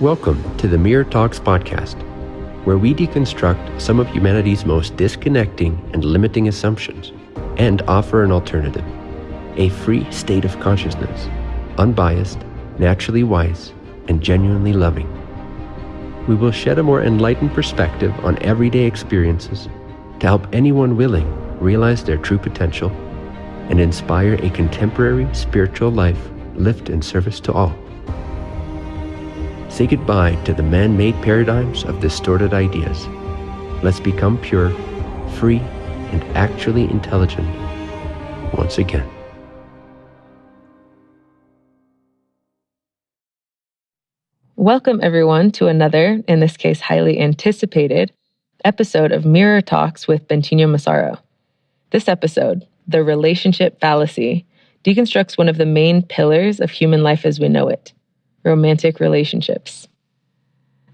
Welcome to the Mirror Talks podcast, where we deconstruct some of humanity's most disconnecting and limiting assumptions and offer an alternative a free state of consciousness, unbiased, naturally wise, and genuinely loving. We will shed a more enlightened perspective on everyday experiences to help anyone willing realize their true potential and inspire a contemporary spiritual life lived in service to all. Say goodbye to the man made paradigms of distorted ideas. Let's become pure, free, and actually intelligent once again. Welcome, everyone, to another, in this case, highly anticipated episode of Mirror Talks with Bentinho Massaro. This episode, The Relationship Fallacy, deconstructs one of the main pillars of human life as we know it romantic relationships.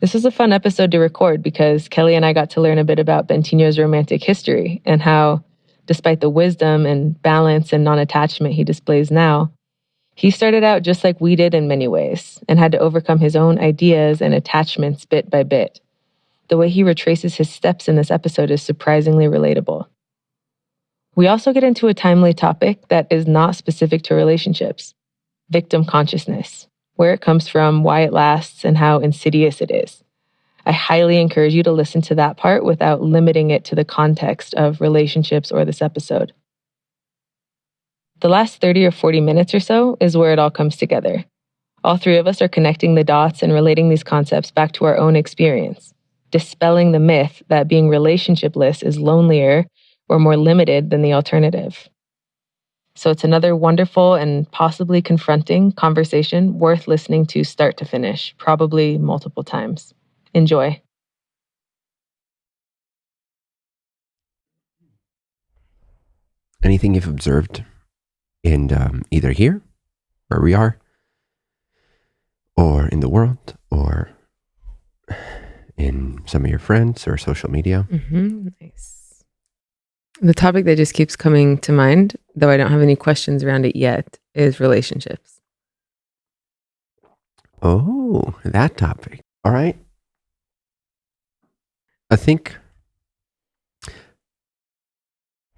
This was a fun episode to record because Kelly and I got to learn a bit about Bentinho's romantic history and how, despite the wisdom and balance and non attachment he displays now, he started out just like we did in many ways and had to overcome his own ideas and attachments bit by bit. The way he retraces his steps in this episode is surprisingly relatable. We also get into a timely topic that is not specific to relationships victim consciousness, where it comes from, why it lasts, and how insidious it is. I highly encourage you to listen to that part without limiting it to the context of relationships or this episode. The last 30 or 40 minutes or so is where it all comes together. All three of us are connecting the dots and relating these concepts back to our own experience, dispelling the myth that being relationshipless is lonelier or more limited than the alternative. So it's another wonderful and possibly confronting conversation worth listening to start to finish, probably multiple times. Enjoy. Anything you've observed in um, either here, where we are, or in the world, or in some of your friends or social media? Mm-hmm. Nice. The topic that just keeps coming to mind, though I don't have any questions around it yet, is relationships. Oh, that topic. All right. I think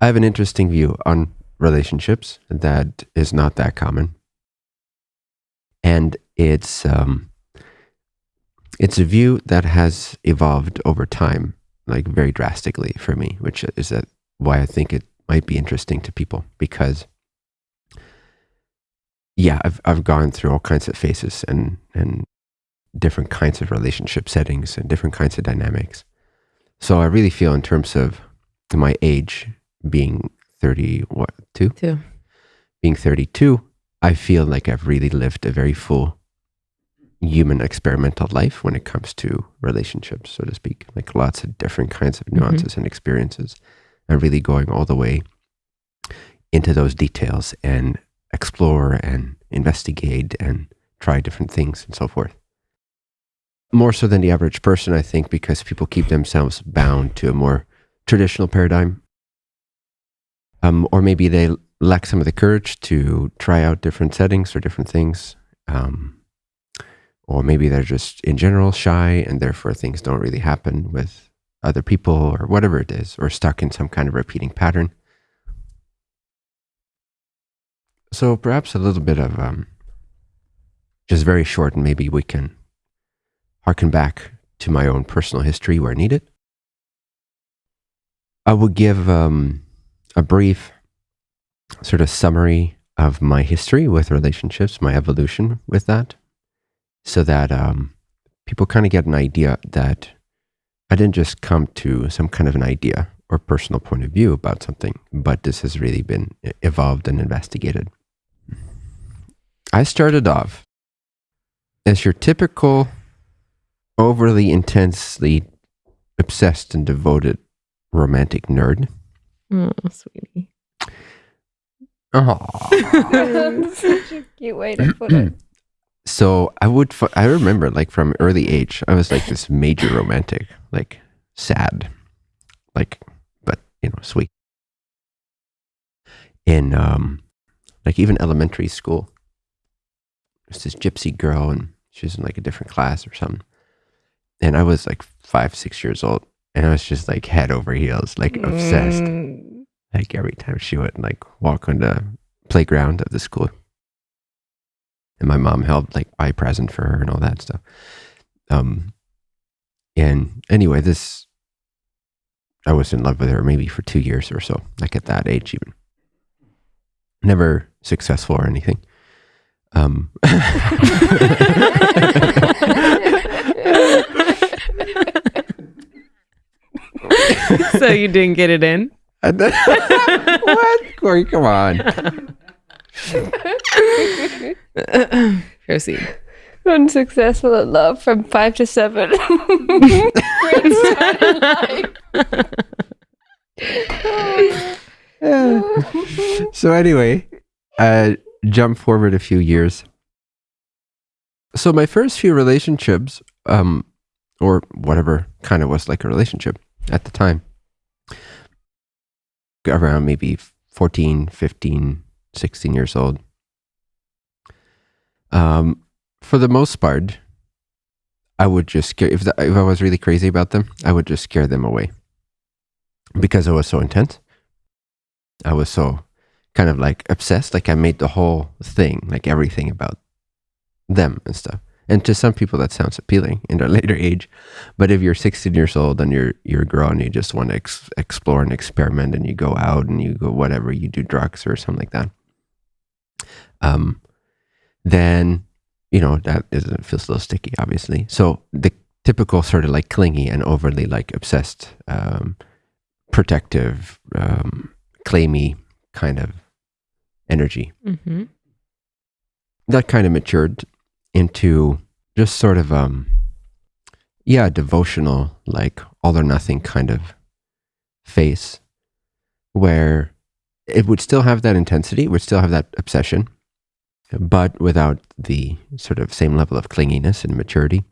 I have an interesting view on relationships that is not that common. And it's um, it's a view that has evolved over time, like very drastically for me, which is that why I think it might be interesting to people because yeah, I've I've gone through all kinds of phases and and different kinds of relationship settings and different kinds of dynamics. So I really feel in terms of my age being 30 what two? Two. Being 32, I feel like I've really lived a very full human experimental life when it comes to relationships, so to speak. Like lots of different kinds of nuances mm-hmm. and experiences, really going all the way into those details and explore and investigate and try different things and so forth. More so than the average person, I think, because people keep themselves bound to a more traditional paradigm um, or maybe they lack some of the courage to try out different settings or different things. Um, or maybe they're just in general shy and therefore things don't really happen with other people or whatever it is, or stuck in some kind of repeating pattern. So perhaps a little bit of um, just very short, and maybe we can harken back to my own personal history where needed. I would give um, a brief sort of summary of my history with relationships, my evolution with that, so that um, people kind of get an idea that I didn't just come to some kind of an idea or personal point of view about something, but this has really been evolved and investigated. I started off as your typical, overly intensely obsessed and devoted romantic nerd Oh, sweetie. Oh, such a cute way to put it. So I would, I remember like from early age, I was like this major romantic, like sad, like, but you know, sweet. In um, like even elementary school, there's this gypsy girl, and She was in like a different class or something. And I was like five, six years old. And I was just like head over heels, like obsessed. Mm. Like every time she would like walk on the playground of the school. And my mom helped like buy a present for her and all that stuff. Um, and anyway, this, I was in love with her maybe for two years or so, like at that age even. Never successful or anything. Um, so you didn't get it in? what? Corey, come on. Proceed. Unsuccessful at love from five to seven. Great start in life. so anyway, uh, jump forward a few years. So my first few relationships, um, or whatever kind of was like a relationship at the time, around maybe 14, 15, 16 years old. Um, for the most part, I would just scare, if, the, if I was really crazy about them, I would just scare them away because it was so intense. I was so kind of like obsessed. Like I made the whole thing, like everything about them and stuff. And to some people that sounds appealing in their later age, but if you're 16 years old and you're you're a girl and you just want to ex- explore and experiment and you go out and you go whatever you do drugs or something like that, um, then you know that is, it feels a little sticky, obviously. So the typical sort of like clingy and overly like obsessed, um, protective, um, claimy kind of energy Mm-hmm. that kind of matured into just sort of um yeah devotional like all or nothing kind of face where it would still have that intensity would still have that obsession but without the sort of same level of clinginess and maturity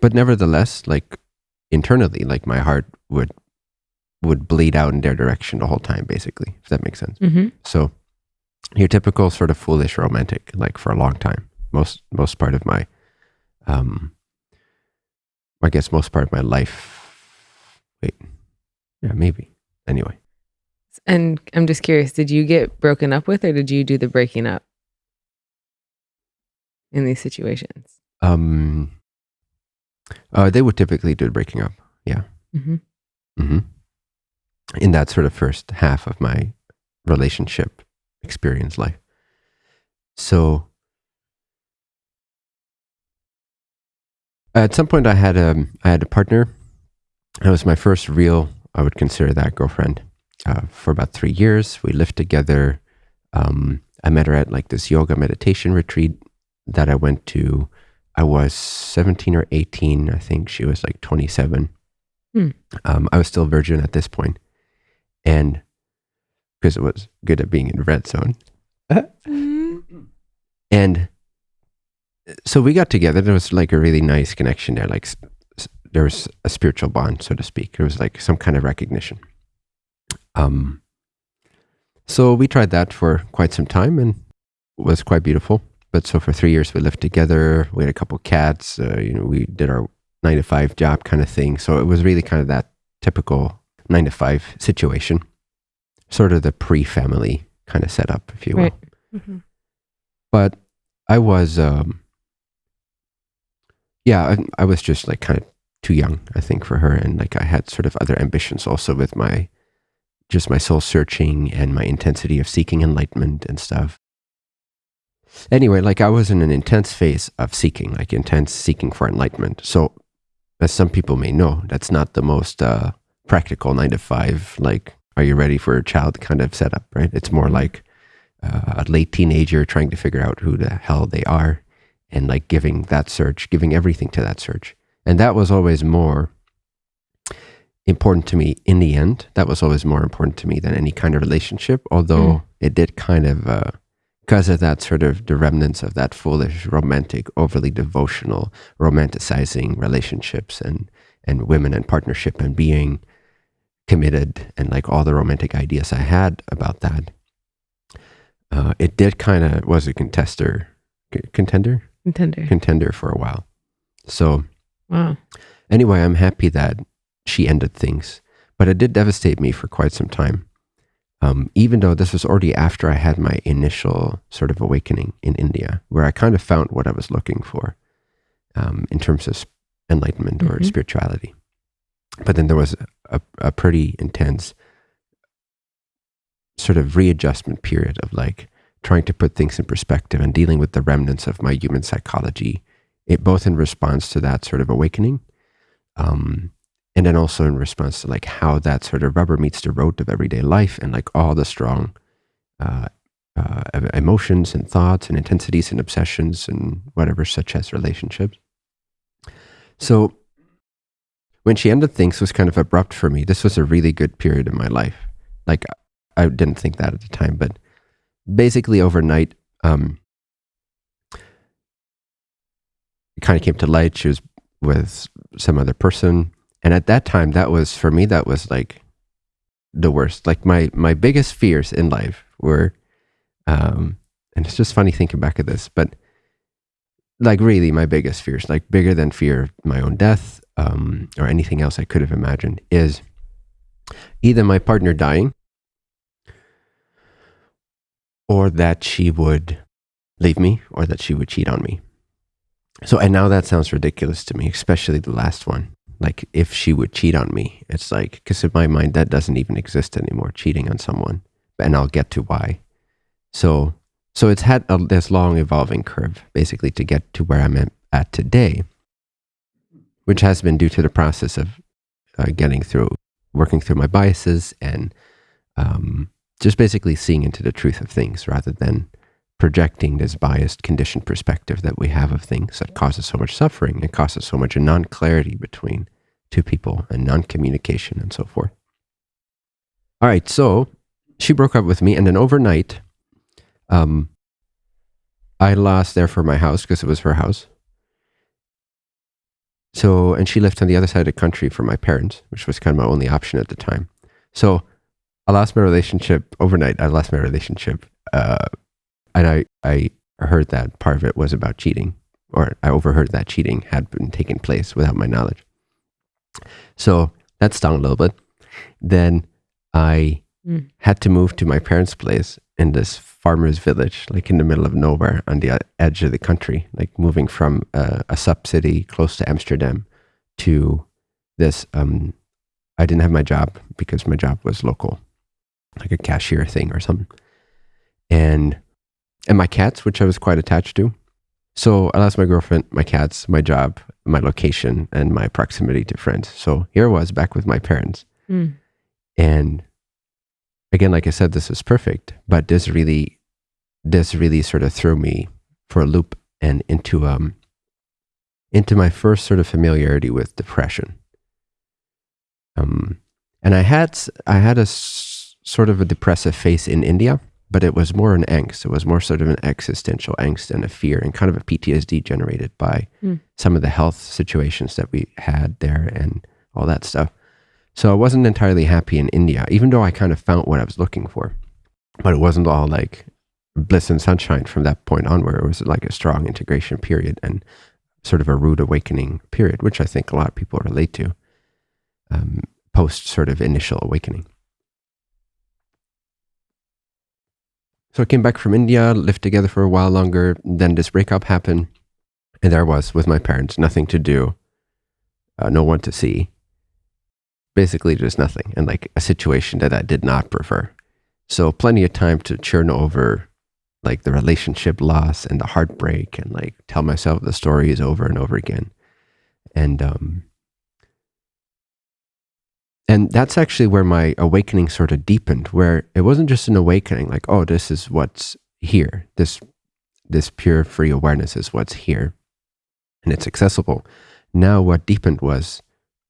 but nevertheless like internally like my heart would would bleed out in their direction the whole time basically if that makes sense Mm-hmm. so your typical sort of foolish romantic, like for a long time. Most most part of my um I guess most part of my life wait. Yeah, maybe. Anyway. And I'm just curious, did you get broken up with or did you do the breaking up in these situations? Um uh they would typically do breaking up. Yeah. Mm-hmm. hmm In that sort of first half of my relationship experience life. So at some point I had a I had a partner. That was my first real I would consider that girlfriend uh, for about three years. We lived together. Um, I met her at like this yoga meditation retreat that I went to. I was 17 or 18. I think she was like 27. Hmm. Um, I was still virgin at this point. And because it was good at being in red zone. And so we got together. There was like a really nice connection there. Like there was a spiritual bond, so to speak. There was like some kind of recognition. Um, so we tried that for quite some time and it was quite beautiful. But so for three years we lived together. We had a couple cats. Uh, you know, we did our nine to five job kind of thing. So it was really kind of that typical nine to five situation, sort of the pre-family kind of setup, if you will Right. Mhm. but I was, um, yeah, I, I was just like kind of too young, I think, for her, and like I had sort of other ambitions also with my, just my soul searching and my intensity of seeking enlightenment and stuff. Anyway, like I was in an intense phase of seeking, like intense seeking for enlightenment. So, as some people may know, that's not the most uh, practical nine to five, like, are you ready for a child kind of setup, right? It's more like uh, a late teenager trying to figure out who the hell they are and like giving that search, giving everything to that search. And that was always more important to me in the end. That was always more important to me than any kind of relationship, although Mm. it did kind of, uh, because of that sort of the remnants of that foolish, romantic, overly devotional, romanticizing relationships and, and women and partnership and being committed and like all the romantic ideas I had about that uh, it did kind of was a contester contender contender. contender for a while. So Wow. anyway, I'm happy that she ended things, but it did devastate me for quite some time. Um, even though this was already after I had my initial sort of awakening in India, where I kind of found what I was looking for um, in terms of enlightenment or Mhm. spirituality. But then there was a, a pretty intense sort of readjustment period of like trying to put things in perspective and dealing with the remnants of my human psychology, it both in response to that sort of awakening, um, and then also in response to like how that sort of rubber meets the road of everyday life and like all the strong uh, uh, emotions and thoughts and intensities and obsessions and whatever, such as relationships. So when she ended things was kind of abrupt for me. This was a really good period in my life. Like I didn't think that at the time, but basically overnight, um, it kind of came to light. She was with some other person, and at that time, that was for me. That was like the worst. Like my my biggest fears in life were, um, and it's just funny thinking back at this, but like really my biggest fears, like bigger than fear of my own death um, or anything else I could have imagined, is either my partner dying or that she would leave me or that she would cheat on me. So, and now that sounds ridiculous to me, especially the last one. Like, if she would cheat on me, it's like, because in my mind, that doesn't even exist anymore, cheating on someone. And I'll get to why. So, so it's had a, this long evolving curve, basically, to get to where I'm at, today, which has been due to the process of uh, getting through, working through my biases and um, just basically seeing into the truth of things rather than projecting this biased conditioned perspective that we have of things that causes so much suffering and causes so much non-clarity between two people and non-communication and so forth. All right, so she broke up with me and then overnight um I lost there for my house because it was her house. So, and she lived on the other side of the country for my parents, which was kind of my only option at the time. So, I lost my relationship overnight. I lost my relationship, uh, and I I heard that part of it was about cheating, or I overheard that cheating had been taking place without my knowledge. So that stung a little bit. Then I Mm. had to move to my parents' place in this farmer's village, like in the middle of nowhere on the edge of the country, like moving from a, a sub city close to Amsterdam to this. Um, I didn't have my job because my job was local, like a cashier thing or something, and and my cats, which I was quite attached to. So I lost my girlfriend, my cats, my job, my location, and my proximity to friends. So here I was back with my parents. Mm. And again, like I said, this was perfect, but this really, this really sort of threw me for a loop and into um into my first sort of familiarity with depression. Um, and I had I had a s- sort of a depressive phase in India, but it was more an angst. It was more sort of an existential angst and a fear and kind of a PTSD generated by Hmm. some of the health situations that we had there and all that stuff. So I wasn't entirely happy in India, even though I kind of found what I was looking for. But it wasn't all like bliss and sunshine from that point onward. It was like a strong integration period and sort of a rude awakening period, which I think a lot of people relate to um, post sort of initial awakening. So I came back from India, lived together for a while longer. Then this breakup happened. And there I was with my parents, nothing to do, uh, no one to see. Basically, just nothing. And like a situation that I did not prefer. So plenty of time to churn over like the relationship loss and the heartbreak and like tell myself the stories over and over again. And um and that's actually where my awakening sort of deepened, where it wasn't just an awakening, like, oh, this is what's here. This this pure free awareness is what's here and it's accessible. Now what deepened was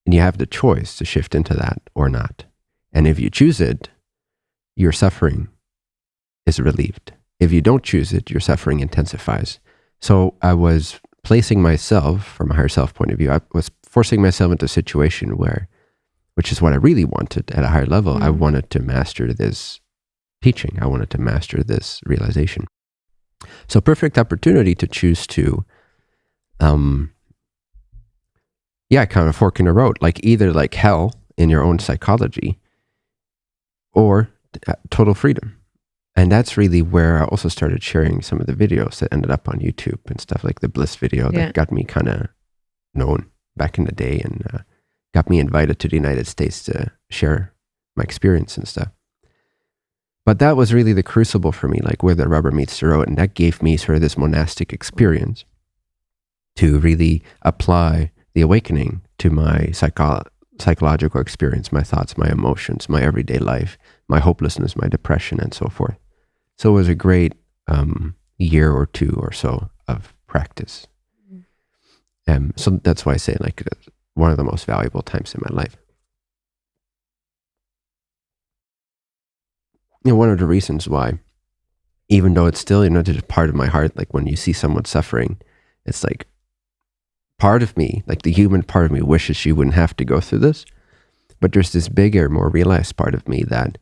and you have the choice to shift into that or not. And if you choose it, your suffering is relieved. If you don't choose it, your suffering intensifies. So I was placing myself from a higher self point of view, I was forcing myself into a situation where, which is what I really wanted at a higher level, I Mhm. wanted to master this teaching. I wanted to master this realization. So perfect opportunity to choose to um, yeah, kind of fork in the road, like either like hell in your own psychology or total freedom. And that's really where I also started sharing some of the videos that ended up on YouTube and stuff like the Bliss video Yeah. that got me kind of known back in the day and uh, got me invited to the United States to share my experience and stuff. But that was really the crucible for me, like where the rubber meets the road. And that gave me sort of this monastic experience to really apply the awakening to my psycho- psychological experience, my thoughts, my emotions, my everyday life, my hopelessness, my depression, and so forth. So it was a great um, year or two or so of practice. Um, so that's why I say like one of the most valuable times in my life. You know, one of the reasons why, even though it's still you know just part of my heart, like when you see someone suffering, it's like part of me, like the human part of me, wishes she wouldn't have to go through this. But there's this bigger, more realized part of me that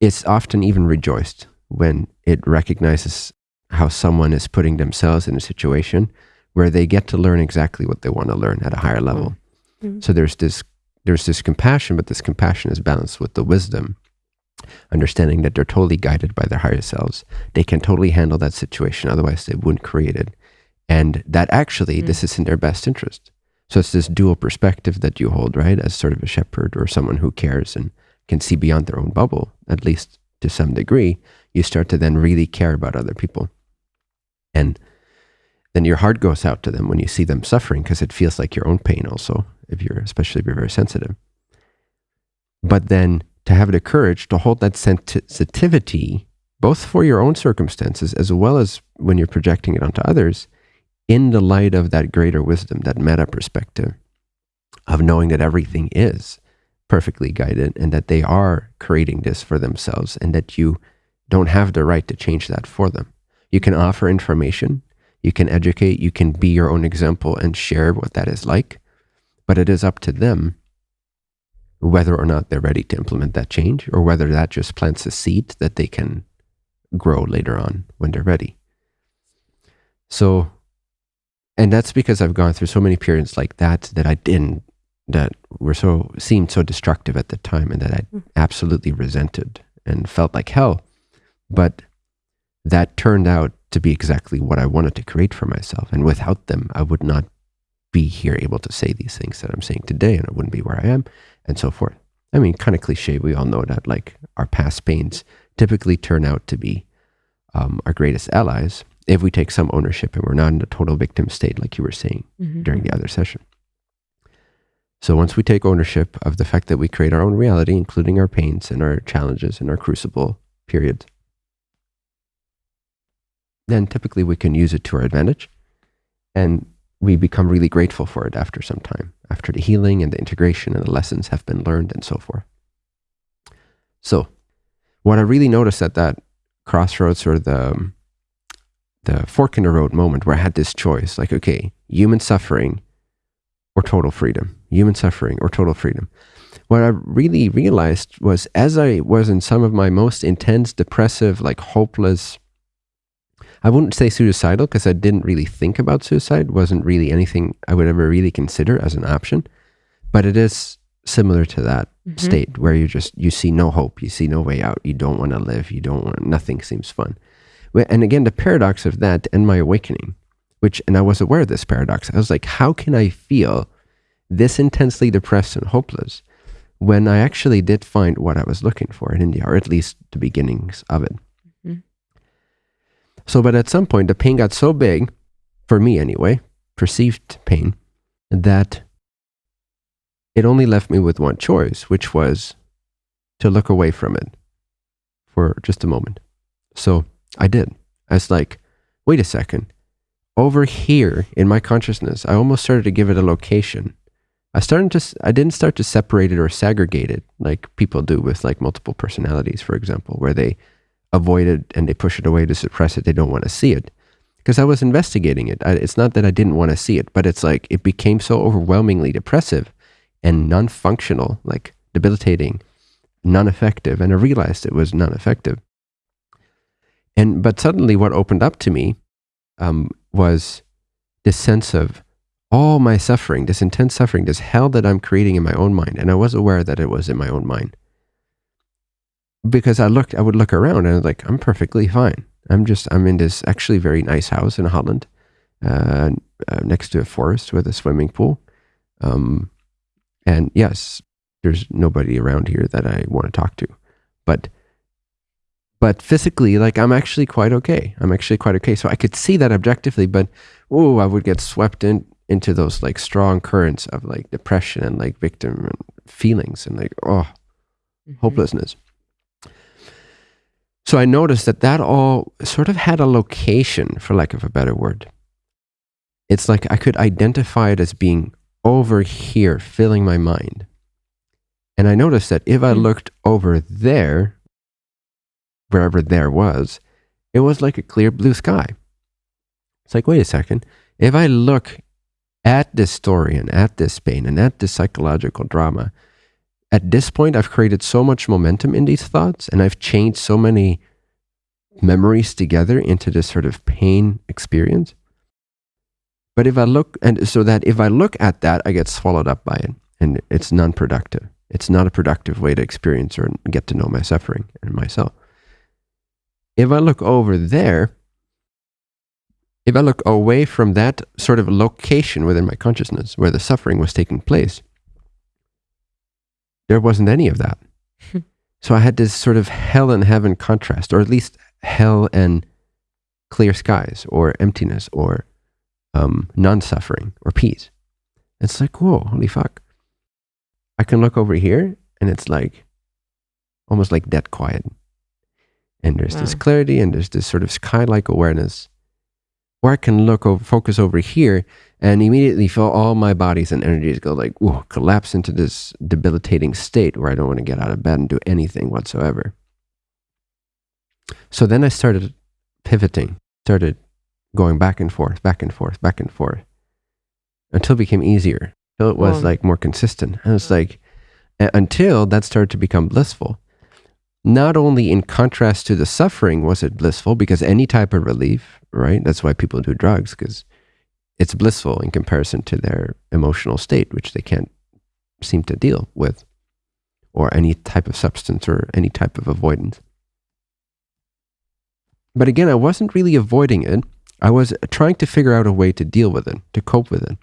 it's often even rejoiced when it recognizes how someone is putting themselves in a situation where they get to learn exactly what they want to learn at a higher level. Mhm. So there's this there's this compassion, but this compassion is balanced with the wisdom, understanding that they're totally guided by their higher selves. They can totally handle that situation, otherwise they wouldn't create it. And that actually Mm. this is in their best interest. So it's this dual perspective that you hold, right? As sort of a shepherd or someone who cares and can see beyond their own bubble, at least to some degree, you start to then really care about other people. And then your heart goes out to them when you see them suffering because it feels like your own pain also, if you're especially if you're very sensitive. But then to have the courage to hold that sensitivity, both for your own circumstances as well as when you're projecting it onto others, in the light of that greater wisdom, that meta perspective of knowing that everything is perfectly guided and that they are creating this for themselves and that you don't have the right to change that for them. You can offer information, you can educate, you can be your own example and share what that is like, but it is up to them whether or not they're ready to implement that change or whether that just plants a seed that they can grow later on when they're ready. So, and that's because I've gone through so many periods like that that I didn't, that were so, seemed so destructive at the time and that I Mm. absolutely resented and felt like hell. But that turned out to be exactly what I wanted to create for myself. And without them, I would not be here able to say these things that I'm saying today, and I wouldn't be where I am, and so forth. I mean, kind of cliche. We all know that, like, our past pains typically turn out to be um, our greatest allies if we take some ownership and we're not in a total victim state, like you were saying Mhm. during the other session. So once we take ownership of the fact that we create our own reality, including our pains and our challenges and our crucible periods, then typically we can use it to our advantage. And we become really grateful for it after some time, after the healing and the integration and the lessons have been learned and so forth. So, what I really noticed at that crossroads or the um, the fork in the road moment where I had this choice, like, okay, human suffering or total freedom, human suffering or total freedom. What I really realized was as I was in some of my most intense, depressive, like hopeless, I wouldn't say suicidal because I didn't really think about suicide, wasn't really anything I would ever really consider as an option, but it is similar to that Mhm. state where you just you see no hope, you see no way out, you don't want to live, you don't want nothing seems fun. And again, the paradox of that and my awakening, which and I was aware of this paradox. I was like, how can I feel this intensely depressed and hopeless when I actually did find what I was looking for in India, or at least the beginnings of it. So, but at some point, the pain got so big, for me anyway, perceived pain, that it only left me with one choice, which was to look away from it for just a moment. So I did. I was like, wait a second. Over here in my consciousness, I almost started to give it a location. I started to, I didn't start to separate it or segregate it like people do with like multiple personalities, for example, where they avoid it and they push it away to suppress it. They don't want to see it. Because I was investigating it. I, it's not that I didn't want to see it, but it's like it became so overwhelmingly depressive and non functional, like debilitating, non effective. And I realized it was non effective. And, but suddenly what opened up to me um, was this sense of all my suffering, this intense suffering, this hell that I'm creating in my own mind. And I was aware that it was in my own mind. Because I looked, I would look around and I was like, I'm perfectly fine. I'm just, I'm in this actually very nice house in Holland, uh, uh, next to a forest with a swimming pool. Um, and yes, there's nobody around here that I want to talk to. But but physically, like I'm actually quite okay. I'm actually quite okay. So I could see that objectively, but oh, I would get swept in into those like strong currents of like depression and like victim feelings and like oh, mm-hmm. hopelessness. So I noticed that that all sort of had a location, for lack of a better word. It's like I could identify it as being over here, filling my mind. And I noticed that if I mm. looked over there, wherever there was, it was like a clear blue sky. It's like, wait a second. If I look at this story and at this pain and at this psychological drama, at this point, I've created so much momentum in these thoughts and I've changed so many memories together into this sort of pain experience. But if I look, and so that if I look at that, I get swallowed up by it and it's non productive. It's not a productive way to experience or get to know my suffering and myself. If I look over there, if I look away from that sort of location within my consciousness where the suffering was taking place, there wasn't any of that. so I had this sort of hell and heaven contrast, or at least hell and clear skies, or emptiness, or um, non suffering, or peace. It's like, whoa, holy fuck. I can look over here and it's like almost like dead quiet. And there's wow. this clarity and there's this sort of sky like awareness where I can look over, focus over here and immediately feel all my bodies and energies go like, whoa, collapse into this debilitating state where I don't want to get out of bed and do anything whatsoever. So then I started pivoting, started going back and forth, back and forth, back and forth until it became easier, until it was hmm. like more consistent. And it's hmm. like, until that started to become blissful not only in contrast to the suffering was it blissful because any type of relief right that's why people do drugs because it's blissful in comparison to their emotional state which they can't seem to deal with or any type of substance or any type of avoidance. But again i wasn't really avoiding it. I was trying to figure out a way to deal with it to cope with it.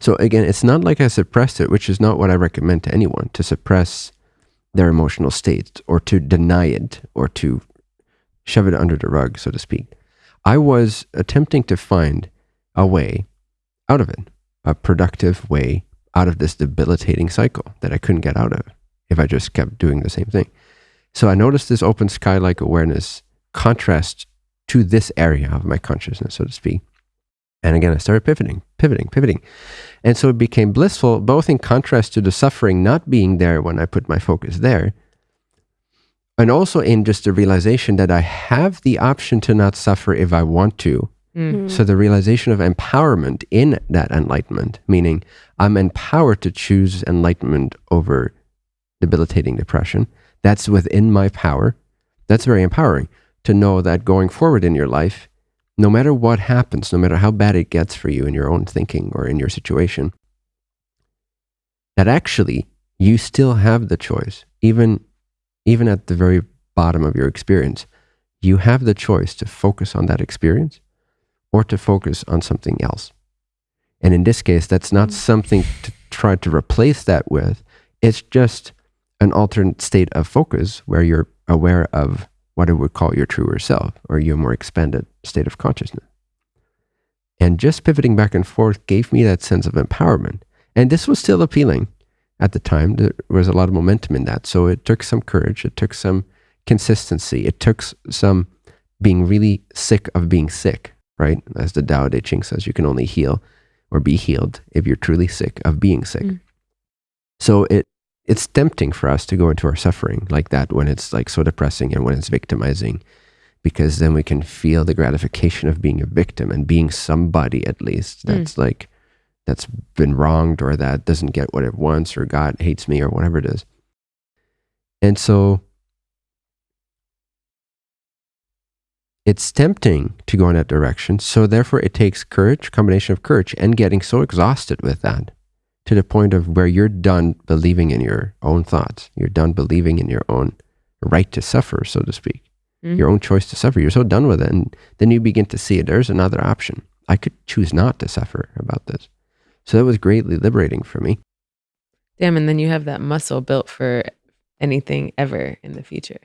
So again it's not like i suppressed it which is not what i recommend to anyone to suppress their emotional state or to deny it or to shove it under the rug, so to speak. I was attempting to find a way out of it, a productive way out of this debilitating cycle that I couldn't get out of if I just kept doing the same thing. So I noticed this open sky like awareness contrast to this area of my consciousness, so to speak. And again, I started pivoting, pivoting, pivoting. And so it became blissful, both in contrast to the suffering not being there when I put my focus there, and also in just the realization that I have the option to not suffer if I want to. Mm-hmm. So the realization of empowerment in that enlightenment, meaning I'm empowered to choose enlightenment over debilitating depression. That's within my power. That's very empowering to know that going forward in your life, no matter what happens, no matter how bad it gets for you in your own thinking or in your situation, that actually you still have the choice, even, even at the very bottom of your experience. You have the choice to focus on that experience or to focus on something else. And in this case, that's not mm. something to try to replace that with. It's just an alternate state of focus where you're aware of what I would call your truer self or your more expanded state of consciousness. And just pivoting back and forth gave me that sense of empowerment. And this was still appealing at the time. There was a lot of momentum in that. So it took some courage, it took some consistency, it took some being really sick of being sick, right? As the Tao Te Ching says, you can only heal or be healed if you're truly sick of being sick. Mm. So it it's tempting for us to go into our suffering like that when it's like so depressing and when it's victimizing because then we can feel the gratification of being a victim and being somebody at least hmm. that's mm. like that's been wronged or that doesn't get what it wants or god hates me or whatever it is and so it's tempting to go in that direction. So therefore, it takes courage, combination of courage, and getting so exhausted with that to the point of where you're done believing in your own thoughts. You're done believing in your own right to suffer, so to speak, Mhm. your own choice to suffer. You're so done with it, and then you begin to see it. There's another option. I could choose not to suffer about this. So that was greatly liberating for me. Damn, and then you have that muscle built for anything ever in the future.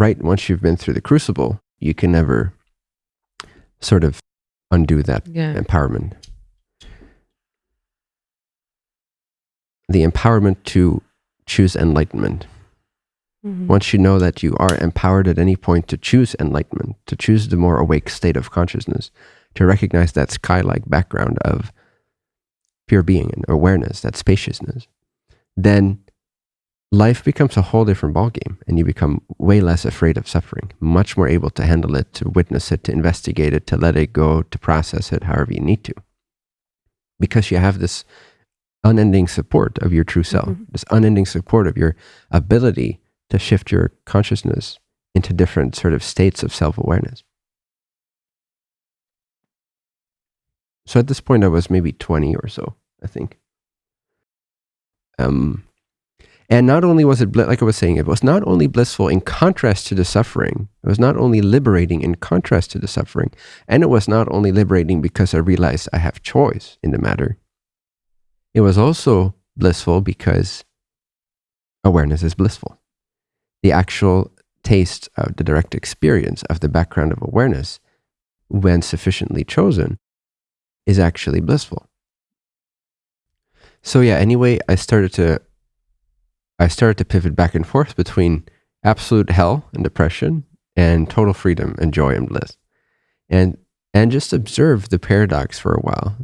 Right once you've been through the crucible, you can never sort of undo that Yeah. empowerment. The empowerment to choose enlightenment. Mhm. Once you know that you are empowered at any point to choose enlightenment, to choose the more awake state of consciousness, to recognize that sky like background of pure being and awareness, that spaciousness, then life becomes a whole different ballgame and you become way less afraid of suffering, much more able to handle it, to witness it, to investigate it, to let it go, to process it however you need to. Because you have this unending support of your true self, Mhm. this unending support of your ability to shift your consciousness into different sort of states of self awareness. So at this point, I was maybe 20 or so, I think. Um, and not only was it, like I was saying, it was not only blissful in contrast to the suffering, it was not only liberating in contrast to the suffering, and it was not only liberating because I realized I have choice in the matter. It was also blissful because awareness is blissful. The actual taste of the direct experience of the background of awareness, when sufficiently chosen, is actually blissful. So yeah, anyway, I started to I started to pivot back and forth between absolute hell and depression and total freedom and joy and bliss. And and just observe the paradox for a while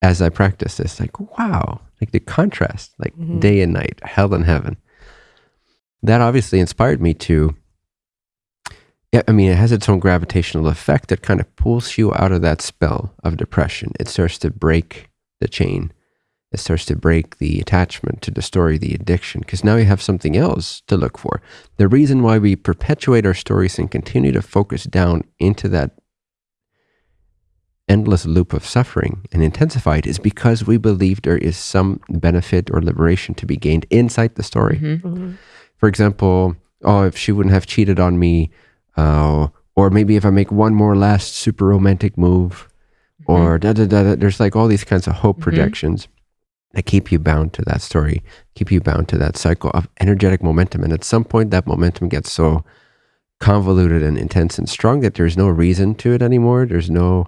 as I practiced this. Like, wow, like the contrast, like Mhm. day and night, hell and heaven. That obviously inspired me to I mean, it has its own gravitational effect that kind of pulls you out of that spell of depression. It starts to break the chain. It starts to break the attachment to the story, the addiction, because now you have something else to look for. The reason why we perpetuate our stories and continue to focus down into that endless loop of suffering and intensify it is because we believe there is some benefit or liberation to be gained inside the story Mhm. for example, oh, if she wouldn't have cheated on me, uh, or maybe if I make one more last super romantic move, or da da da. da. There's like all these kinds of hope Mhm. projections that keep you bound to that story, keep you bound to that cycle of energetic momentum. And at some point, that momentum gets so convoluted and intense and strong that there's no reason to it anymore. There's no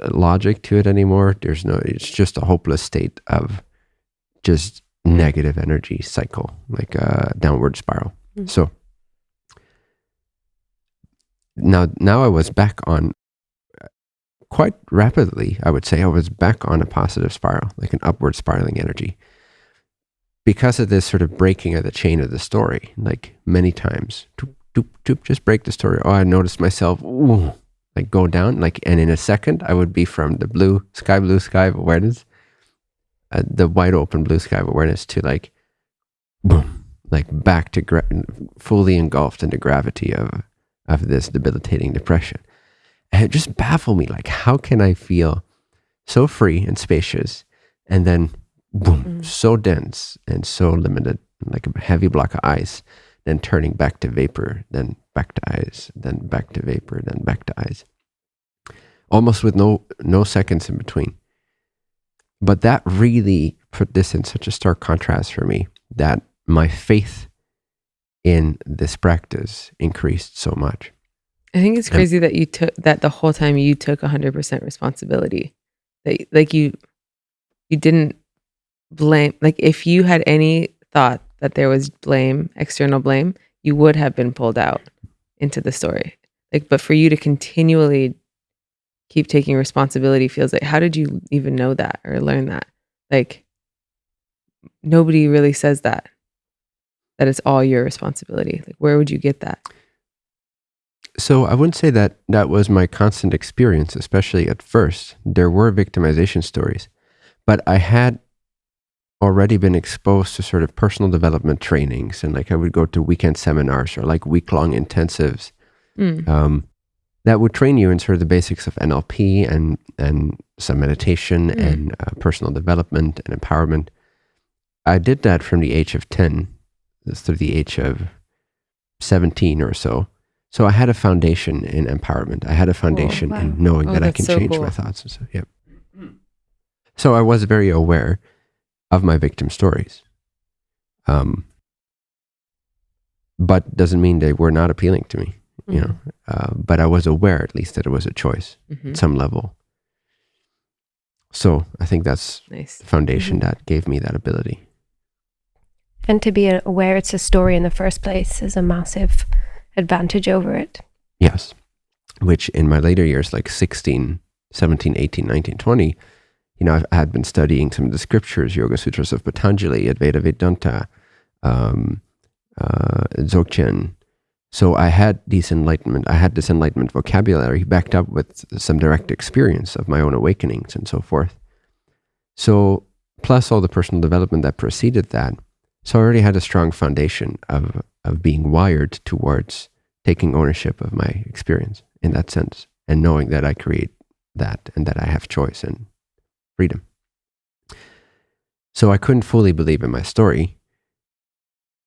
uh, logic to it anymore. There's no. It's just a hopeless state of just negative energy cycle, like a downward spiral. Mhm. So now, now I was back on quite rapidly. I would say I was back on a positive spiral, like an upward spiraling energy, because of this sort of breaking of the chain of the story. Like many times, doop, doop, doop, just break the story. Oh, I noticed myself. Ooh, like go down, like, and in a second, I would be from the blue sky, blue sky of awareness uh, the wide open blue sky of awareness to like boom like back to gra- fully engulfed in the gravity of of this debilitating depression and it just baffled me like how can i feel so free and spacious and then boom Mm. so dense and so limited like a heavy block of ice then turning back to vapor then back to ice then back to vapor then back to ice almost with no no seconds in between but that really put this in such a stark contrast for me that my faith in this practice increased so much. I think it's And- crazy that you took that the whole time you took 100% responsibility. That like you you didn't blame like if you had any thought that there was blame, external blame, you would have been pulled out into the story. Like but for you to continually keep taking responsibility feels like how did you even know that or learn that? Like nobody really says that that it's all your responsibility. Like where would you get that? So I wouldn't say that that was my constant experience, especially at first. There were victimization stories, but I had already been exposed to sort of personal development trainings and like I would go to weekend seminars or like week long intensives Mm. um, that would train you in sort of the basics of NLP and and some meditation Mm. and uh, personal development and empowerment. I did that from the age of ten through the age of seventeen or so. So I had a foundation in empowerment. I had a foundation wow. in knowing Oh, that I can so change cool. my thoughts. And so, yep. So I was very aware of my victim stories. Um, but doesn't mean they were not appealing to me you know uh, but i was aware at least that it was a choice Mhm. at some level so i think that's Nice. the foundation Mm-hmm. that gave me that ability And to be aware it's a story in the first place is a massive advantage over it. yes which in my later years like 16 17 18 19 20 you know i had been studying some of the scriptures yoga sutras of patanjali advaita vedanta um, uh, dzogchen so i had these enlightenment i had this enlightenment vocabulary backed up with some direct experience of my own awakenings and so forth so plus all the personal development that preceded that so i already had a strong foundation of of being wired towards taking ownership of my experience in that sense and knowing that I create that and that I have choice and freedom. So I couldn't fully believe in my story.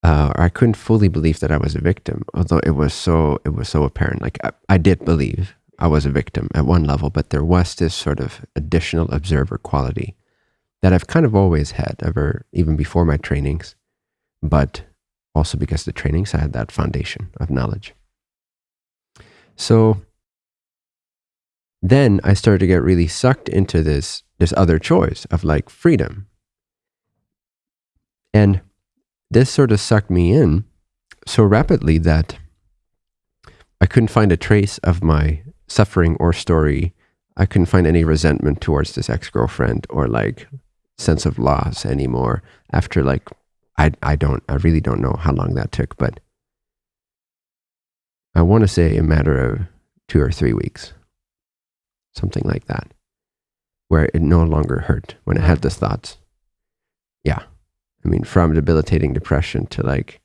Uh, or I couldn't fully believe that I was a victim, although it was so it was so apparent. Like I, I did believe I was a victim at one level, but there was this sort of additional observer quality that I've kind of always had, ever even before my trainings, but also because the trainings I had that foundation of knowledge. So then I started to get really sucked into this this other choice of like freedom. And this sort of sucked me in so rapidly that I couldn't find a trace of my suffering or story. I couldn't find any resentment towards this ex-girlfriend or like sense of loss anymore after like I I don't I really don't know how long that took, but I want to say a matter of two or three weeks, something like that, where it no longer hurt when I had the thoughts. Yeah, I mean, from debilitating depression to like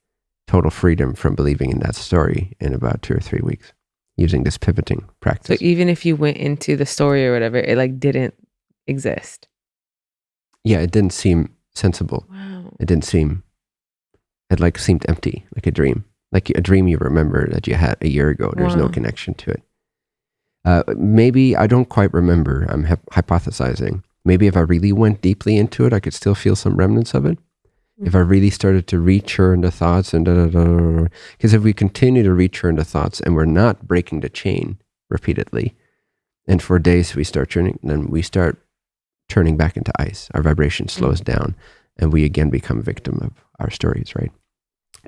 total freedom from believing in that story in about two or three weeks, using this pivoting practice. So practice. even if you went into the story or whatever, it like didn't exist. yeah, it didn't seem sensible. Wow. It didn't seem. It like seemed empty, like a dream, like a dream you remember that you had a year ago. There's no connection to it. Uh, maybe I don't quite remember. I'm hypothesizing. Maybe if I really went deeply into it, I could still feel some remnants of it. If I really started to rechurn the thoughts and da da da, because if we continue to rechurn the thoughts and we're not breaking the chain repeatedly, and for days we start turning, then we start turning back into ice. Our vibration slows down, and we again become victim of our stories, right?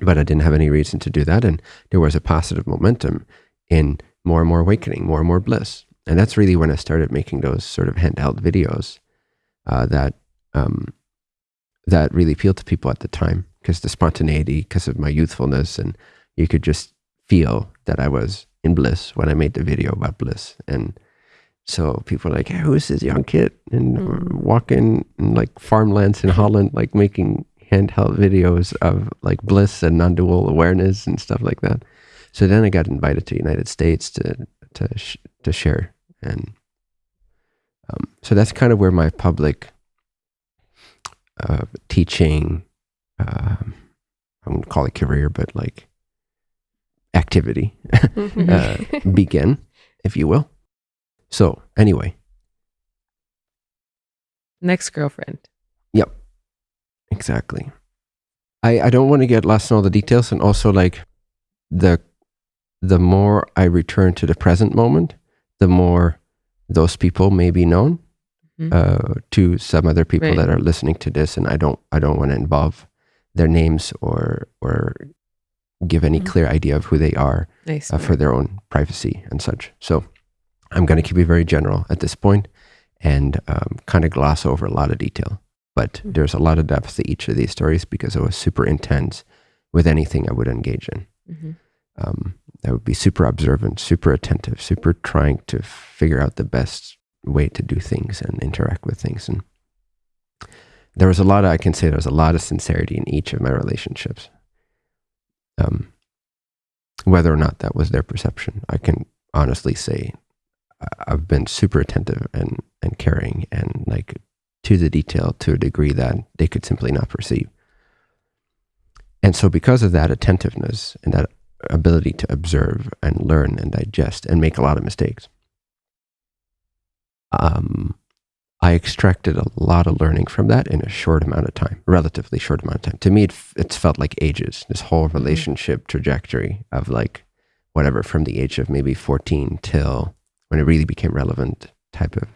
But I didn't have any reason to do that, and there was a positive momentum in more and more awakening, more and more bliss, and that's really when I started making those sort of handheld videos uh, that um, that really appealed to people at the time because the spontaneity, because of my youthfulness, and you could just feel that I was in bliss when I made the video about bliss, and so people were like, hey, "Who is this young kid?" and Mm. walking in like farmlands in Holland, like making handheld videos of like bliss and non-dual awareness and stuff like that. So then I got invited to United States to to sh- to share, and um, so that's kind of where my public uh, teaching, um, I wouldn't call it career, but like activity Mhm. uh, begin, if you will. So anyway, Next girlfriend. Yep. Exactly. I, I don't want to get lost in all the details and also like the the more I return to the present moment, the more those people may be known Mhm. uh, to some other people Right. that are listening to this, and I don't I don't want to involve their names or or give any Mhm. clear idea of who they are Nice. uh, for their own privacy and such. So I'm going to keep it very general at this point and um, kind of gloss over a lot of detail. But Mhm. there's a lot of depth to each of these stories because it was super intense with anything I would engage in. Mhm. Um, I would be super observant, super attentive, super trying to figure out the best way to do things and interact with things. And there was a lot of, I can say there was a lot of sincerity in each of my relationships. Um, whether or not that was their perception. I can honestly say I've been super attentive and, and caring and like to the detail to a degree that they could simply not perceive. And so, because of that attentiveness and that ability to observe and learn and digest and make a lot of mistakes, um, I extracted a lot of learning from that in a short amount of time, relatively short amount of time. To me, it, it's felt like ages. This whole mm-hmm. relationship trajectory of like whatever from the age of maybe 14 till when it really became relevant type of.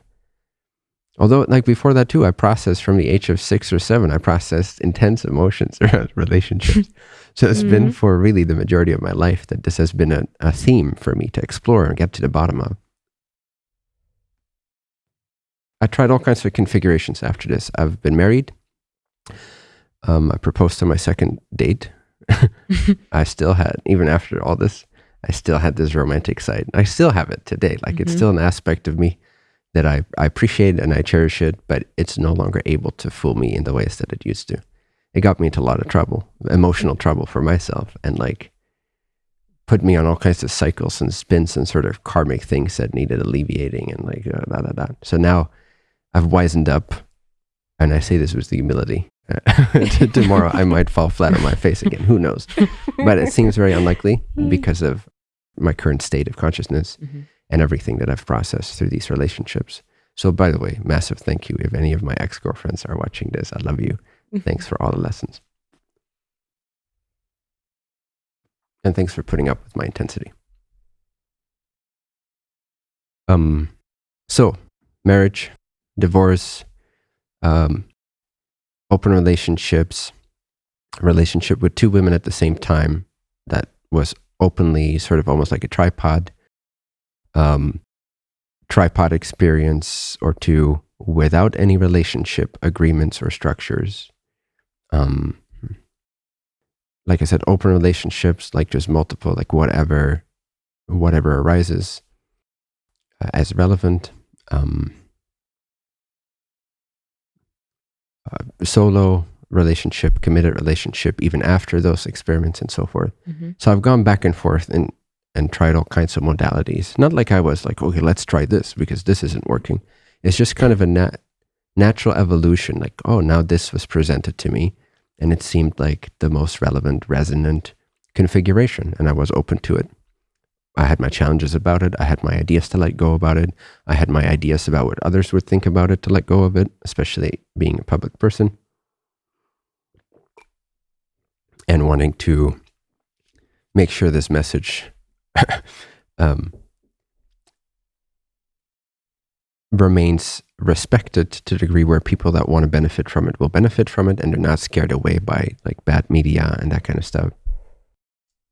Although like before that too i processed from the age of six or seven i processed intense emotions around relationships. So it's mm-hmm. been for really the majority of my life that this has been a, a theme for me to explore and get to the bottom of. I tried all kinds of configurations after this. I've been married. Um, i proposed to my second date. I still had even after all this I still had this romantic side. I still have it today. Like mm-hmm. it's still an aspect of me that I, I appreciate and I cherish it, but it's no longer able to fool me in the ways that it used to. It got me into a lot of trouble, emotional trouble for myself, and like put me on all kinds of cycles and spins and sort of karmic things that needed alleviating and like uh, da, da, da. So now I've wisened up, and I say this with the humility. Tomorrow I might fall flat on my face again. Who knows? But it seems very unlikely because of my current state of consciousness mm-hmm. and everything that I've processed through these relationships. So, by the way, massive thank you if any of my ex girlfriends are watching this. I love you. Mm-hmm. Thanks for all the lessons. And thanks for putting up with my intensity. Um, so, marriage, divorce, um, open relationships, relationship with two women at the same time that was openly sort of almost like a tripod, um, tripod experience or two without any relationship agreements or structures. Um, like I said, open relationships, like just multiple, like whatever, whatever arises uh, as relevant. Um, uh, solo relationship, committed relationship, even after those experiments and so forth. Mm-hmm. So I've gone back and forth and and tried all kinds of modalities. Not like I was like, okay, let's try this because this isn't working. It's just kind of a nat- natural evolution. Like, oh, now this was presented to me, and it seemed like the most relevant, resonant configuration, and I was open to it. I had my challenges about it. I had my ideas to let go about it. I had my ideas about what others would think about it to let go of it, especially being a public person. and wanting to make sure this message um, remains respected to the degree where people that want to benefit from it will benefit from it and they're not scared away by like bad media and that kind of stuff.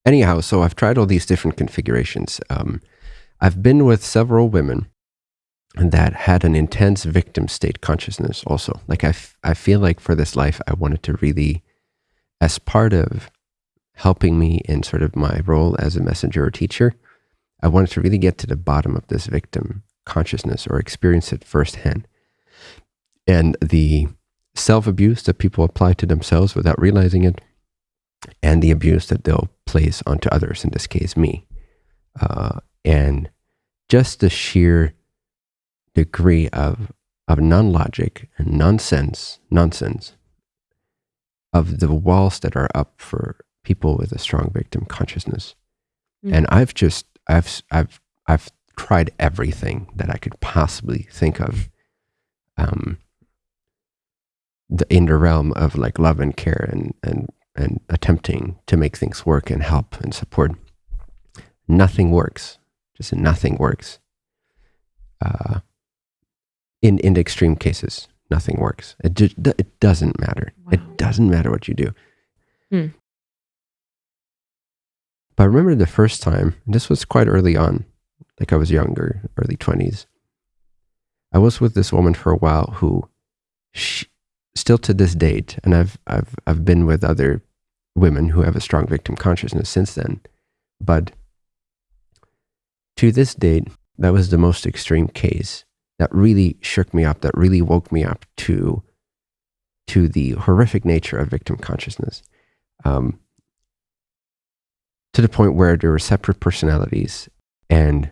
Anyhow, so I've tried all these different configurations. Um, I've been with several women that had an intense victim state consciousness also. Like I, I feel like for this life, I wanted to really as part of helping me in sort of my role as a messenger or teacher, I wanted to really get to the bottom of this victim consciousness or experience it firsthand. And the self abuse that people apply to themselves without realizing it, and the abuse that they'll place onto others, in this case, me. Uh, and just the sheer degree of, of non logic and nonsense, nonsense of the walls that are up for people with a strong victim consciousness. Mm. And I've just I've I've I've tried everything that I could possibly think of um the, in the realm of like love and care and and and attempting to make things work and help and support. Nothing works. Just nothing works. Uh, in in the extreme cases, nothing works. It just, it doesn't matter. Wow. It doesn't matter what you do. Hmm. But I remember the first time, this was quite early on, like I was younger, early 20s. I was with this woman for a while who she, still to this date, and I've, I've, I've been with other women who have a strong victim consciousness since then. But to this date, that was the most extreme case that really shook me up, that really woke me up to, to the horrific nature of victim consciousness. Um, to the point where there were separate personalities and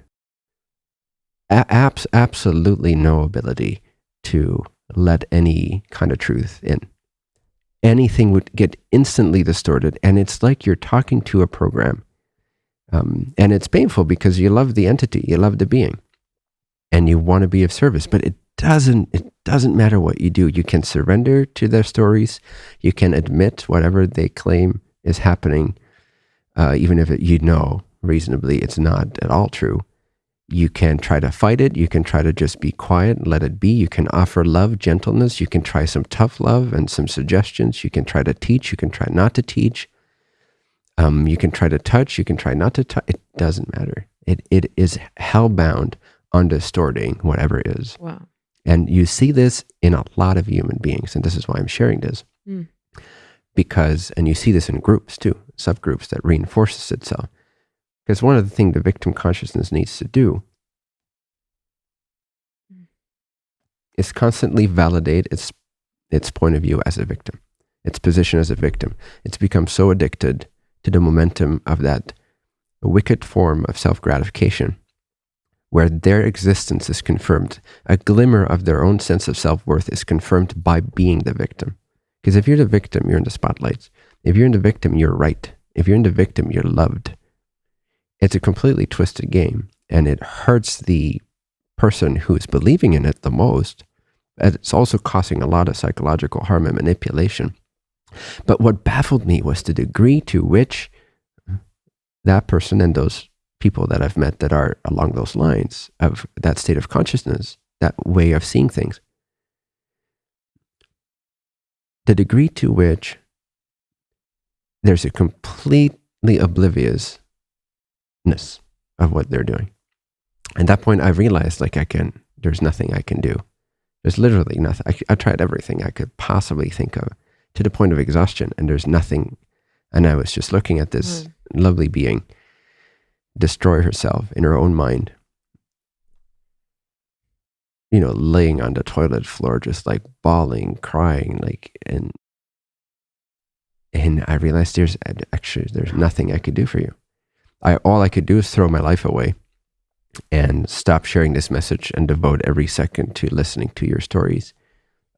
abs- absolutely no ability to let any kind of truth in. Anything would get instantly distorted, and it's like you're talking to a program. Um, and it's painful because you love the entity, you love the being, and you want to be of service, but it doesn't it doesn't matter what you do. You can surrender to their stories. You can admit whatever they claim is happening, uh, even if it, you know reasonably it's not at all true. You can try to fight it. You can try to just be quiet and let it be. You can offer love, gentleness. You can try some tough love and some suggestions. You can try to teach. You can try not to teach. Um, you can try to touch. You can try not to touch. It doesn't matter. It, it is hellbound on distorting whatever is. Wow. And you see this in a lot of human beings. And this is why I'm sharing this. Mm. Because, and you see this in groups too, subgroups that reinforces itself. Because one of the things the victim consciousness needs to do is constantly validate its its point of view as a victim, its position as a victim. It's become so addicted to the momentum of that wicked form of self gratification, where their existence is confirmed. A glimmer of their own sense of self worth is confirmed by being the victim. Because if you're the victim, you're in the spotlight. If you're in the victim, you're right. If you're in the victim, you're loved. It's a completely twisted game, and it hurts the person who is believing in it the most. And it's also causing a lot of psychological harm and manipulation. But what baffled me was the degree to which that person and those people that I've met that are along those lines of that state of consciousness, that way of seeing things, the degree to which there's a completely obliviousness of what they're doing. At that point, I realized like I can, there's nothing I can do. There's literally nothing. I, I tried everything I could possibly think of to the point of exhaustion, and there's nothing. And I was just looking at this hmm. lovely being destroy herself in her own mind. You know, laying on the toilet floor, just like bawling, crying, like, and and I realized there's actually there's nothing I could do for you. I all I could do is throw my life away and stop sharing this message and devote every second to listening to your stories.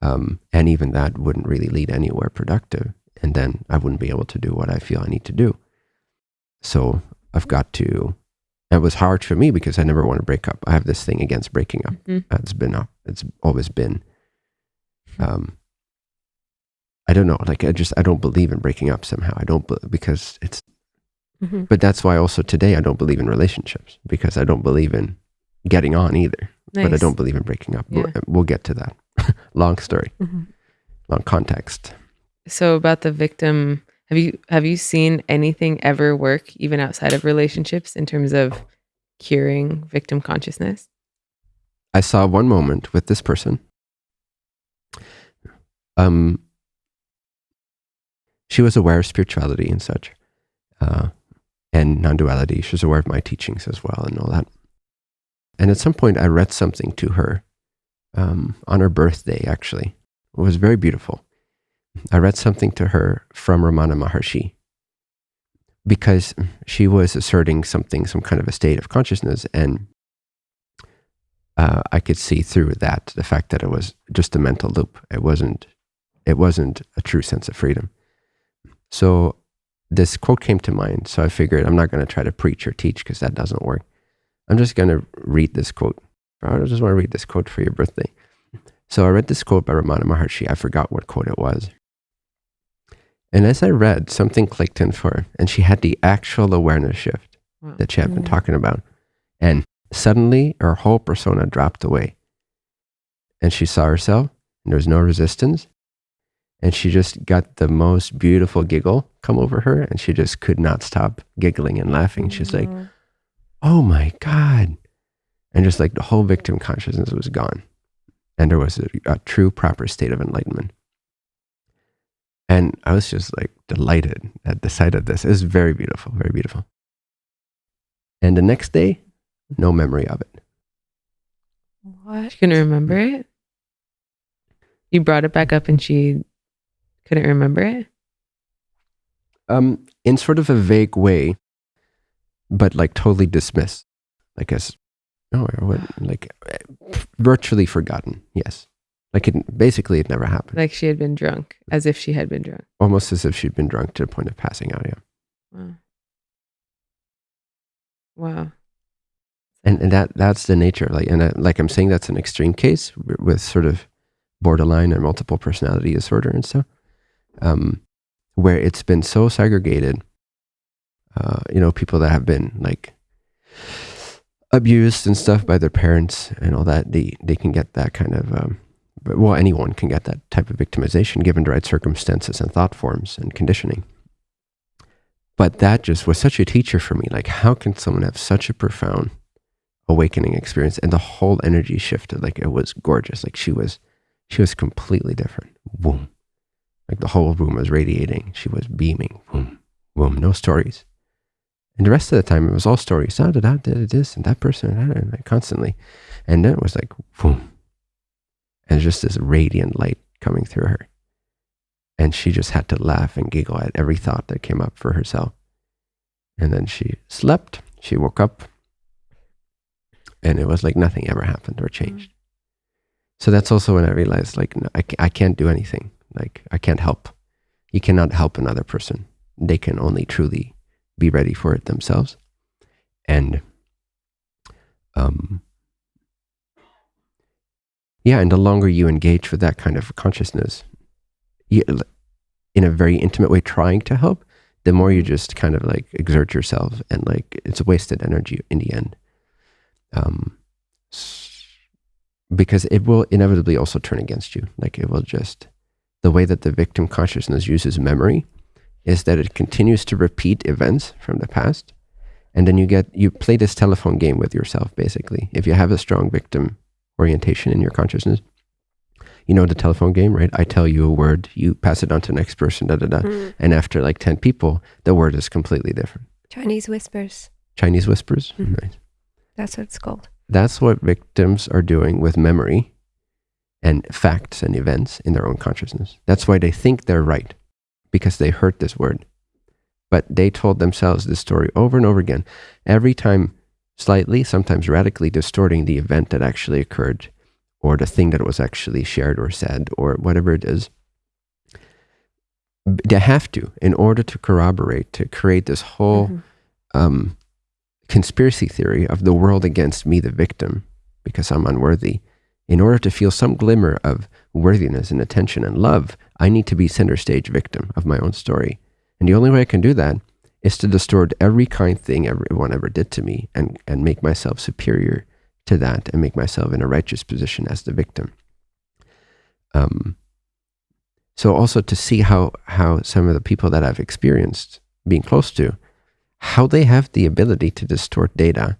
Um, and even that wouldn't really lead anywhere productive. And then I wouldn't be able to do what I feel I need to do. So I've got to. It was hard for me because I never want to break up. I have this thing against breaking up. Mhm. It's been up. It's always been. Um, I don't know. Like I just I don't believe in breaking up somehow. I don't because it's. Mhm. But that's why also today I don't believe in relationships because I don't believe in getting on either. But I don't believe in breaking up. We'll- We'll get to that. long story, Mhm. long context. So about the victim, have you have you seen anything ever work even outside of relationships in terms of curing victim consciousness? I saw one moment with this person. Um, she was aware of spirituality and such, uh, and non-duality. She was aware of my teachings as well and all that. And at some point, I read something to her um, on her birthday. Actually, it was very beautiful. I read something to her from Ramana Maharshi because she was asserting something, some kind of a state of consciousness, and uh, I could see through that the fact that it was just a mental loop. It wasn't. It wasn't a true sense of freedom. So this quote came to mind. So I figured I'm not going to try to preach or teach because that doesn't work. I'm just going to read this quote. I just want to read this quote for your birthday. So I read this quote by Ramana Maharshi. I forgot what quote it was. And as I read, something clicked in for her, and she had the actual awareness shift Wow. that she had been Mm. talking about. And suddenly her whole persona dropped away. And she saw herself, and there was no resistance. And she just got the most beautiful giggle come over her, and she just could not stop giggling and laughing. She's like, Mm. oh my God. And just like the whole victim consciousness was gone. And there was a, a true, proper state of enlightenment. And I was just like delighted at the sight of this. It was very beautiful, very beautiful. And the next day, no memory of it. what? She couldn't remember it. You brought it back up and she couldn't remember it. Um, in sort of a vague way, but like totally dismissed, like as oh, what, like virtually forgotten. Yes, like it basically it never happened. Like she had been drunk, as if she had been drunk. Almost as if she'd been drunk to the point of passing out. Yeah. Wow. Wow. And and that that's the nature. of Like and uh, like I'm saying, that's an extreme case with sort of borderline and multiple personality disorder and stuff, um, where it's been so segregated. Uh, you know, people that have been like abused and stuff by their parents and all that, they they can get that kind of um, well, anyone can get that type of victimization given the right circumstances and thought forms and conditioning. But that just was such a teacher for me. Like, how can someone have such a profound awakening experience? And the whole energy shifted. Like, it was gorgeous. Like, she was, she was completely different. Boom. Like, the whole room was radiating. She was beaming. Boom, boom. No stories. And the rest of the time, it was all stories. Da, da, da, did this and that person, and, that, and like constantly. And then it was like, boom. And just this radiant light coming through her. And she just had to laugh and giggle at every thought that came up for herself. And then she slept. She woke up. And it was like nothing ever happened or changed. Mm. So that's also when I realized, like, no, I, I can't do anything. Like, I can't help. You cannot help another person. They can only truly be ready for it themselves. And, um, yeah, and the longer you engage with that kind of consciousness, you, in a very intimate way trying to help, the more you just kind of like exert yourself and like it's a wasted energy in the end. Um, because it will inevitably also turn against you. Like it will just, the way that the victim consciousness uses memory is that it continues to repeat events from the past. And then you get, you play this telephone game with yourself, basically. If you have a strong victim orientation in your consciousness, you know the telephone game, right? I tell you a word, you pass it on to the next person, da da da. Mm. And after like 10 people, the word is completely different. Chinese whispers. Chinese whispers? Mm. Nice. That's what it's called. That's what victims are doing with memory and facts and events in their own consciousness. That's why they think they're right, because they heard this word. But they told themselves this story over and over again, every time slightly, sometimes radically distorting the event that actually occurred or the thing that was actually shared or said or whatever it is. They have to, in order to corroborate, to create this whole mm-hmm. um, conspiracy theory of the world against me, the victim, because I'm unworthy. In order to feel some glimmer of worthiness and attention and love, I need to be center stage victim of my own story. And the only way I can do that is to distort every kind thing everyone ever did to me and, and make myself superior to that and make myself in a righteous position as the victim. Um, so also to see how how some of the people that I've experienced being close to, how they have the ability to distort data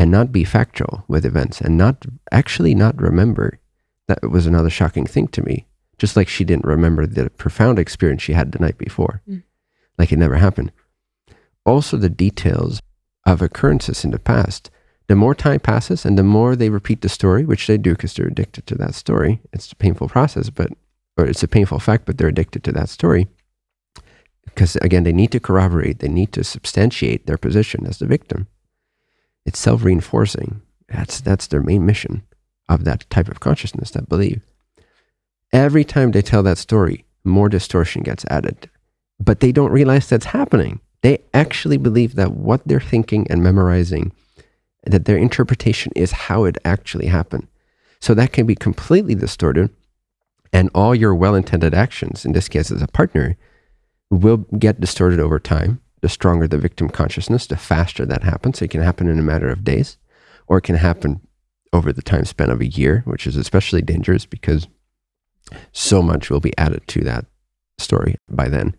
and not be factual with events and not actually not remember. That was another shocking thing to me. Just like she didn't remember the profound experience she had the night before, mm. like it never happened. Also, the details of occurrences in the past the more time passes and the more they repeat the story, which they do because they're addicted to that story. It's a painful process, but, or it's a painful fact, but they're addicted to that story. Because again, they need to corroborate, they need to substantiate their position as the victim. It's self reinforcing. That's, that's their main mission of that type of consciousness, that belief. Every time they tell that story, more distortion gets added. But they don't realize that's happening. They actually believe that what they're thinking and memorizing that their interpretation is how it actually happened. So that can be completely distorted, and all your well intended actions, in this case as a partner, will get distorted over time. The stronger the victim consciousness, the faster that happens. It can happen in a matter of days, or it can happen over the time span of a year, which is especially dangerous because so much will be added to that story by then.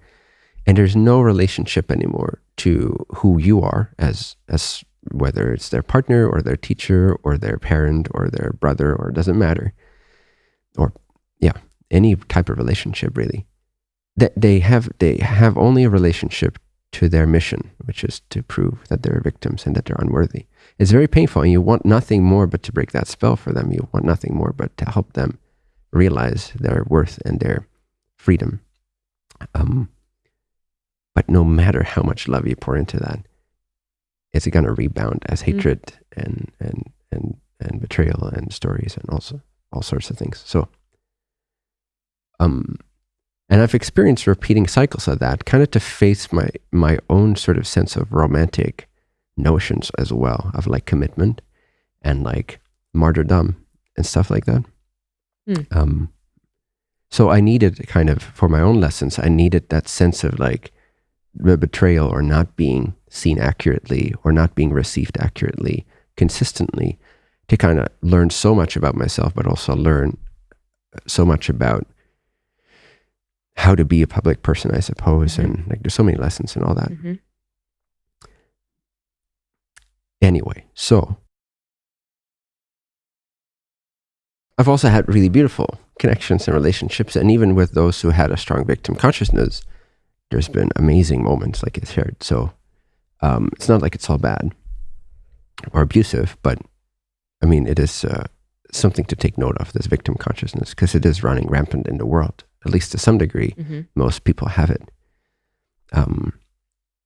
And there's no relationship anymore to who you are as as whether it's their partner or their teacher or their parent or their brother or it doesn't matter or yeah any type of relationship really that they have they have only a relationship to their mission which is to prove that they're victims and that they're unworthy it's very painful and you want nothing more but to break that spell for them you want nothing more but to help them realize their worth and their freedom um, but no matter how much love you pour into that it's going to rebound as Mm. hatred and and and and betrayal and stories and also all sorts of things. So, um, and I've experienced repeating cycles of that, kind of to face my my own sort of sense of romantic notions as well of like commitment and like martyrdom and stuff like that. Hmm. Um, so I needed kind of for my own lessons, I needed that sense of like the betrayal or not being seen accurately or not being received accurately consistently to kind of learn so much about myself, but also learn so much about how to be a public person, I suppose. Mhm. And like there's so many lessons and all that. Mhm. Anyway, so I've also had really beautiful connections and relationships. And even with those who had a strong victim consciousness, there's been amazing moments like I shared. So um, it's not like it's all bad or abusive, but I mean, it is uh, something to take note of this victim consciousness because it is running rampant in the world, at least to some degree. Mhm. Most people have it. Um,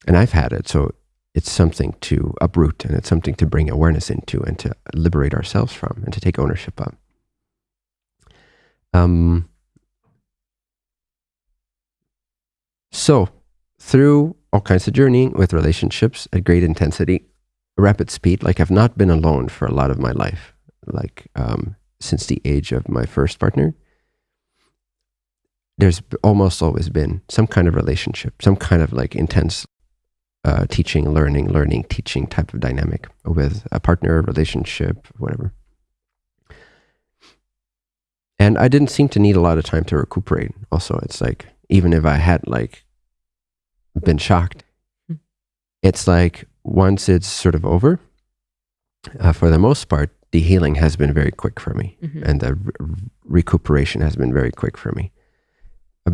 and I've had it. So it's something to uproot and it's something to bring awareness into and to liberate ourselves from and to take ownership of. Um, so, through all kinds of journeying with relationships at great intensity, rapid speed, like I've not been alone for a lot of my life, like um, since the age of my first partner. There's almost always been some kind of relationship, some kind of like intense uh, teaching, learning, learning, teaching type of dynamic with a partner, relationship, whatever. And I didn't seem to need a lot of time to recuperate. Also, it's like even if I had like been shocked, Hmm. it's like once it's sort of over, uh, for the most part, the healing has been very quick for me, Mhm. and the re- recuperation has been very quick for me.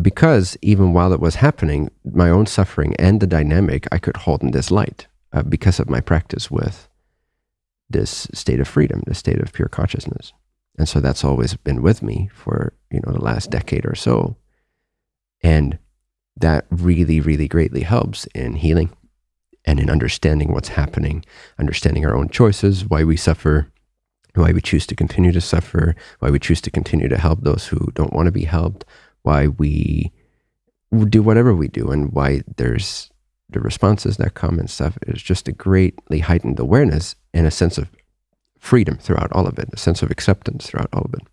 Because even while it was happening, my own suffering and the dynamic I could hold in this light uh, because of my practice with this state of freedom, the state of pure consciousness. And so that's always been with me for, you know, the last decade or so. And that really, really greatly helps in healing and in understanding what's happening, understanding our own choices, why we suffer, why we choose to continue to suffer, why we choose to continue to help those who don't want to be helped, why we do whatever we do, and why there's the responses that come and stuff. It's just a greatly heightened awareness and a sense of freedom throughout all of it, a sense of acceptance throughout all of it.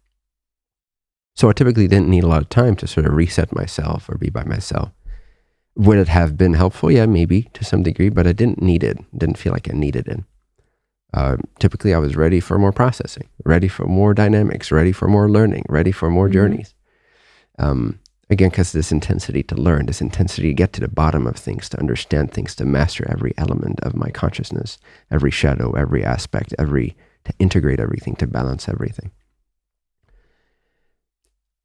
So I typically didn't need a lot of time to sort of reset myself or be by myself. Would it have been helpful? Yeah, maybe to some degree, but I didn't need it. Didn't feel like I needed it. Uh, typically, I was ready for more processing, ready for more dynamics, ready for more learning, ready for more Mhm. journeys. Um, again, because this intensity to learn, this intensity to get to the bottom of things, to understand things, to master every element of my consciousness, every shadow, every aspect, every to integrate everything, to balance everything.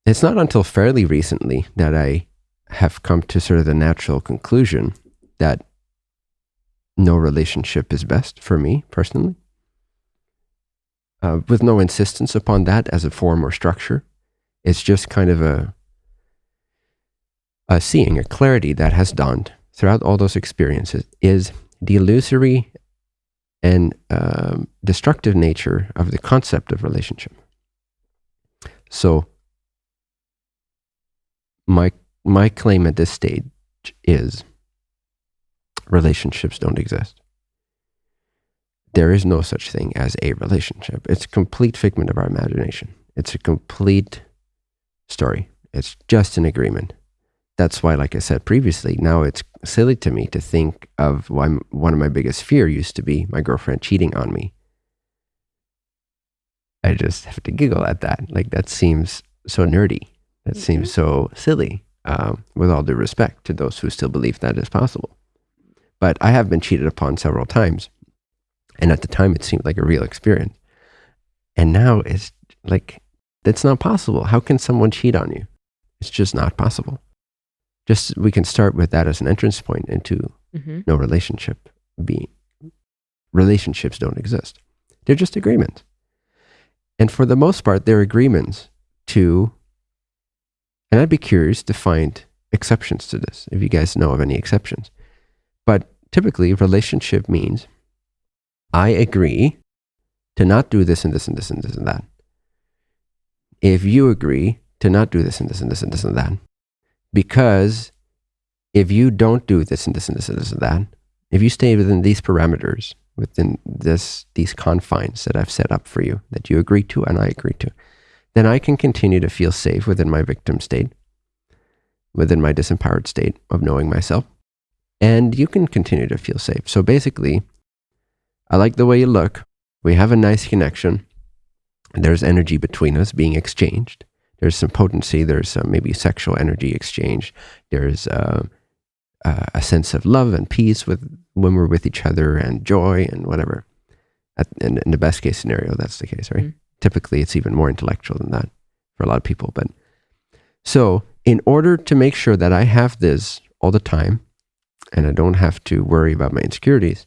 It's not until fairly recently that I have come to sort of the natural conclusion that no relationship is best for me personally, uh, with no insistence upon that as a form or structure. It's just kind of a a seeing, a clarity that has dawned throughout all those experiences is the illusory and um, destructive nature of the concept of relationship. So, my my claim at this stage is relationships don't exist. There is no such thing as a relationship. It's a complete figment of our imagination. It's a complete story. It's just an agreement. That's why, like I said previously, now it's silly to me to think of why one of my biggest fear used to be my girlfriend cheating on me. I just have to giggle at that. Like that seems so nerdy. That seems so silly. Um, with all due respect to those who still believe that is possible, but I have been cheated upon several times, and at the time it seemed like a real experience, and now it's like that's not possible. How can someone cheat on you? It's just not possible. Just we can start with that as an entrance point into Mhm. no relationship being relationships don't exist. They're just agreements. And for the most part, they're agreements to and I'd be curious to find exceptions to this, if you guys know of any exceptions. But typically relationship means I agree to not do this and this and this and this and that. If you agree to not do this and this and this and this and that, because if you don't do this and this and this and this and that, if you stay within these parameters, within this these confines that I've set up for you, that you agree to and I agree to, then I can continue to feel safe within my victim state, within my disempowered state of knowing myself. And you can continue to feel safe. So basically, I like the way you look. We have a nice connection. There's energy between us being exchanged. There's some potency. There's some maybe sexual energy exchange. There's uh, uh, a sense of love and peace with when we're with each other and joy and whatever. At, in, in the best case scenario, that's the case, right? Mm. Typically, it's even more intellectual than that for a lot of people. But so, in order to make sure that I have this all the time and I don't have to worry about my insecurities,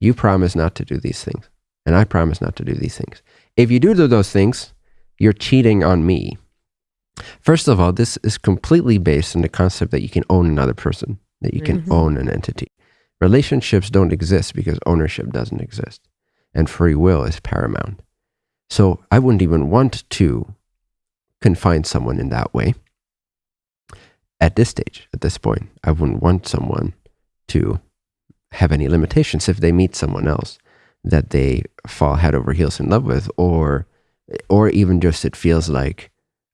you promise not to do these things. And I promise not to do these things. If you do do those things, you're cheating on me. First of all, this is completely based on the concept that you can own another person, that you can Mhm. own an entity. Relationships don't exist because ownership doesn't exist, and free will is paramount. So I wouldn't even want to confine someone in that way at this stage, at this point. I wouldn't want someone to have any limitations if they meet someone else that they fall head over heels in love with, or or even just it feels like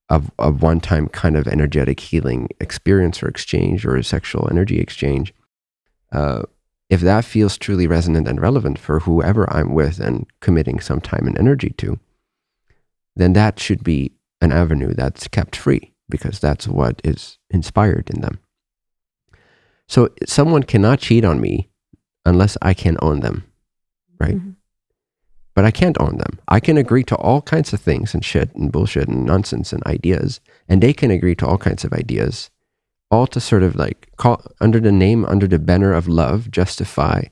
a, a one time kind of energetic healing experience or exchange or a sexual energy exchange. Uh, if that feels truly resonant and relevant for whoever I'm with and committing some time and energy to, then that should be an avenue that's kept free because that's what is inspired in them. So someone cannot cheat on me unless I can own them, right? Mhm. But I can't own them. I can agree to all kinds of things and shit and bullshit and nonsense and ideas, and they can agree to all kinds of ideas, all to sort of like call under the name, under the banner of love, justify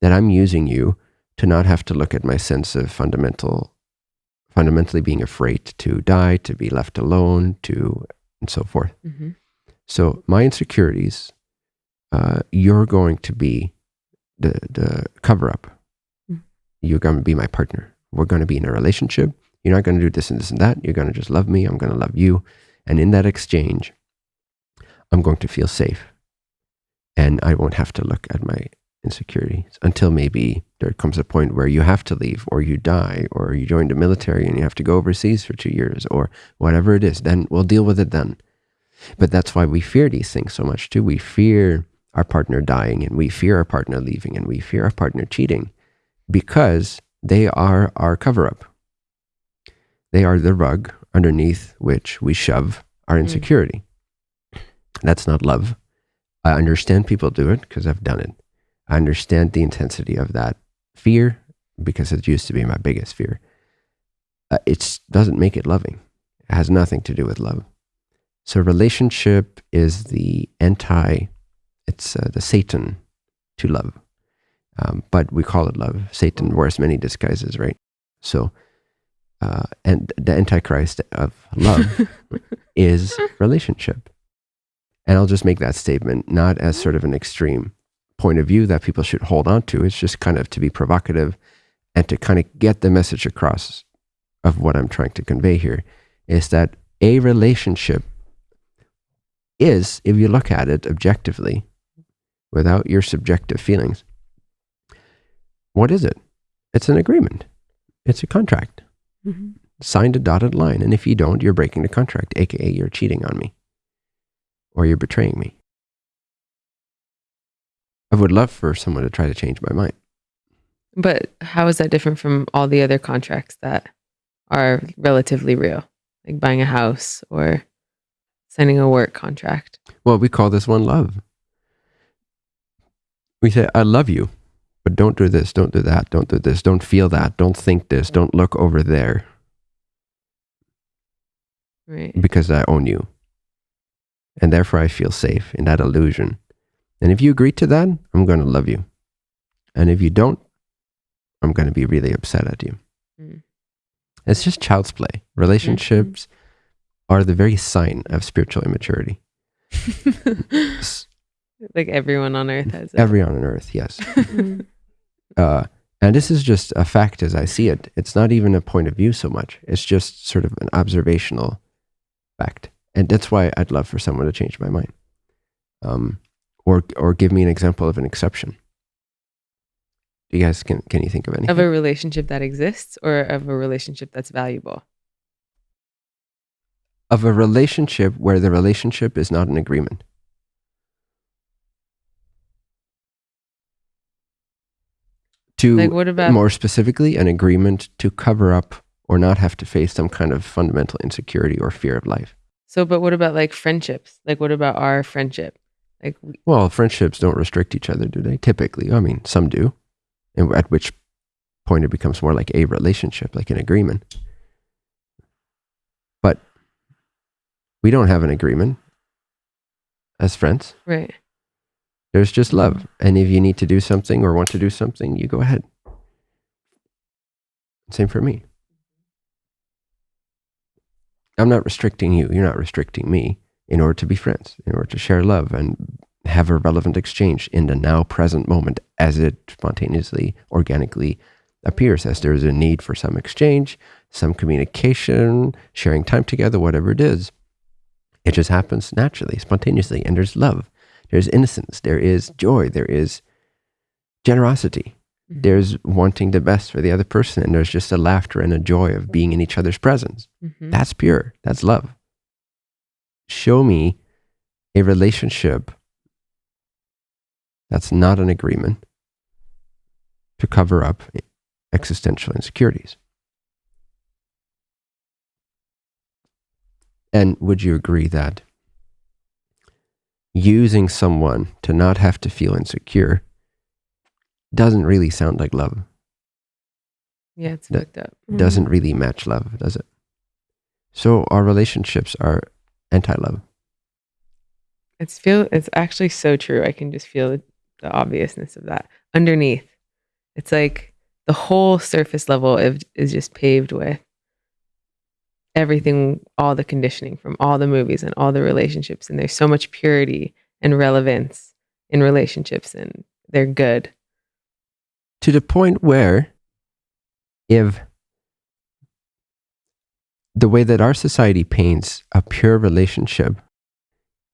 that I'm using you to not have to look at my sense of fundamental, fundamentally being afraid to die, to be left alone, to and so forth. Mhm. So my insecurities, uh, you're going to be the the cover up. You're going to be my partner. We're going to be in a relationship. You're not going to do this and this and that. You're going to just love me. I'm going to love you. And in that exchange, I'm going to feel safe, and I won't have to look at my insecurities until maybe there comes a point where you have to leave, or you die, or you join the military and you have to go overseas for two years, or whatever it is. Then we'll deal with it then. But that's why we fear these things so much too. We fear our partner dying and we fear our partner leaving and we fear our partner cheating because they are our cover up. They are the rug underneath which we shove our Mm. insecurity. That's not love. I understand people do it because I've done it. I understand the intensity of that fear because it used to be my biggest fear. Uh, it doesn't make it loving. It has nothing to do with love. So relationship is the anti, it's uh, the Satan to love. Um, but we call it love. Satan wears many disguises, right? So, uh, and the antichrist of love is relationship. And I'll just make that statement not as sort of an extreme point of view that people should hold on to. It's just kind of to be provocative and to kind of get the message across of what I'm trying to convey here is that a relationship is, if you look at it objectively, without your subjective feelings, what is it? It's an agreement. It's a contract. Mhm. Signed a dotted line. And if you don't, you're breaking the contract, aka you're cheating on me or you're betraying me. I would love for someone to try to change my mind. But how is that different from all the other contracts that are relatively real, like buying a house or signing a work contract? Well, we call this one love. We say, I love you, but don't do this, don't do that, don't do this, don't feel that, don't think this, don't look over there Right. because I own you. And therefore, I feel safe in that illusion. And if you agree to that, I'm going to love you. And if you don't, I'm going to be really upset at you. Mm. It's just child's play. Relationships are the very sign of spiritual immaturity. Like everyone on earth has it. Everyone on earth, yes. Mhm. uh, And this is just a fact as I see it. It's not even a point of view so much. It's just sort of an observational fact. And that's why I'd love for someone to change my mind. Um, or, or give me an example of an exception. Do you guys can can you think of anything? Of a relationship that exists or of a relationship that's valuable? of a relationship where the relationship is not an agreement. To Like what about more specifically, an agreement to cover up or not have to face some kind of fundamental insecurity or fear of life. so but what about like friendships? Like what about our friendship? Like we- Well, friendships don't restrict each other, do they? Typically, I mean, some do, and at which point it becomes more like a relationship, like an agreement. But we don't have an agreement as friends. right. There's just love. And if you need to do something or want to do something, you go ahead. Same for me. I'm not restricting you. You're not restricting me in order to be friends, in order to share love and have a relevant exchange in the now present moment as it spontaneously, organically appears, as there is a need for some exchange, some communication, sharing time together, whatever it is. It just happens naturally, spontaneously, and there's love there's innocence, there is joy, there is generosity, Mhm. there's wanting the best for the other person, and there's just a laughter and a joy of being in each other's presence. Mhm. That's pure, that's love. Show me a relationship that's not an agreement to cover up existential insecurities. And would you agree that using someone to not have to feel insecure doesn't really sound like love? Yeah, it's That- fucked up. Doesn't mm-hmm. really match love, does it? So our relationships are anti-love. It's feel it's actually so true. I can just feel the, the obviousness of that. Underneath, it's like the whole surface level is just paved with everything, all the conditioning from all the movies and all the relationships. And there's so much purity and relevance in relationships, and they're good. to the point where if the way that our society paints a pure relationship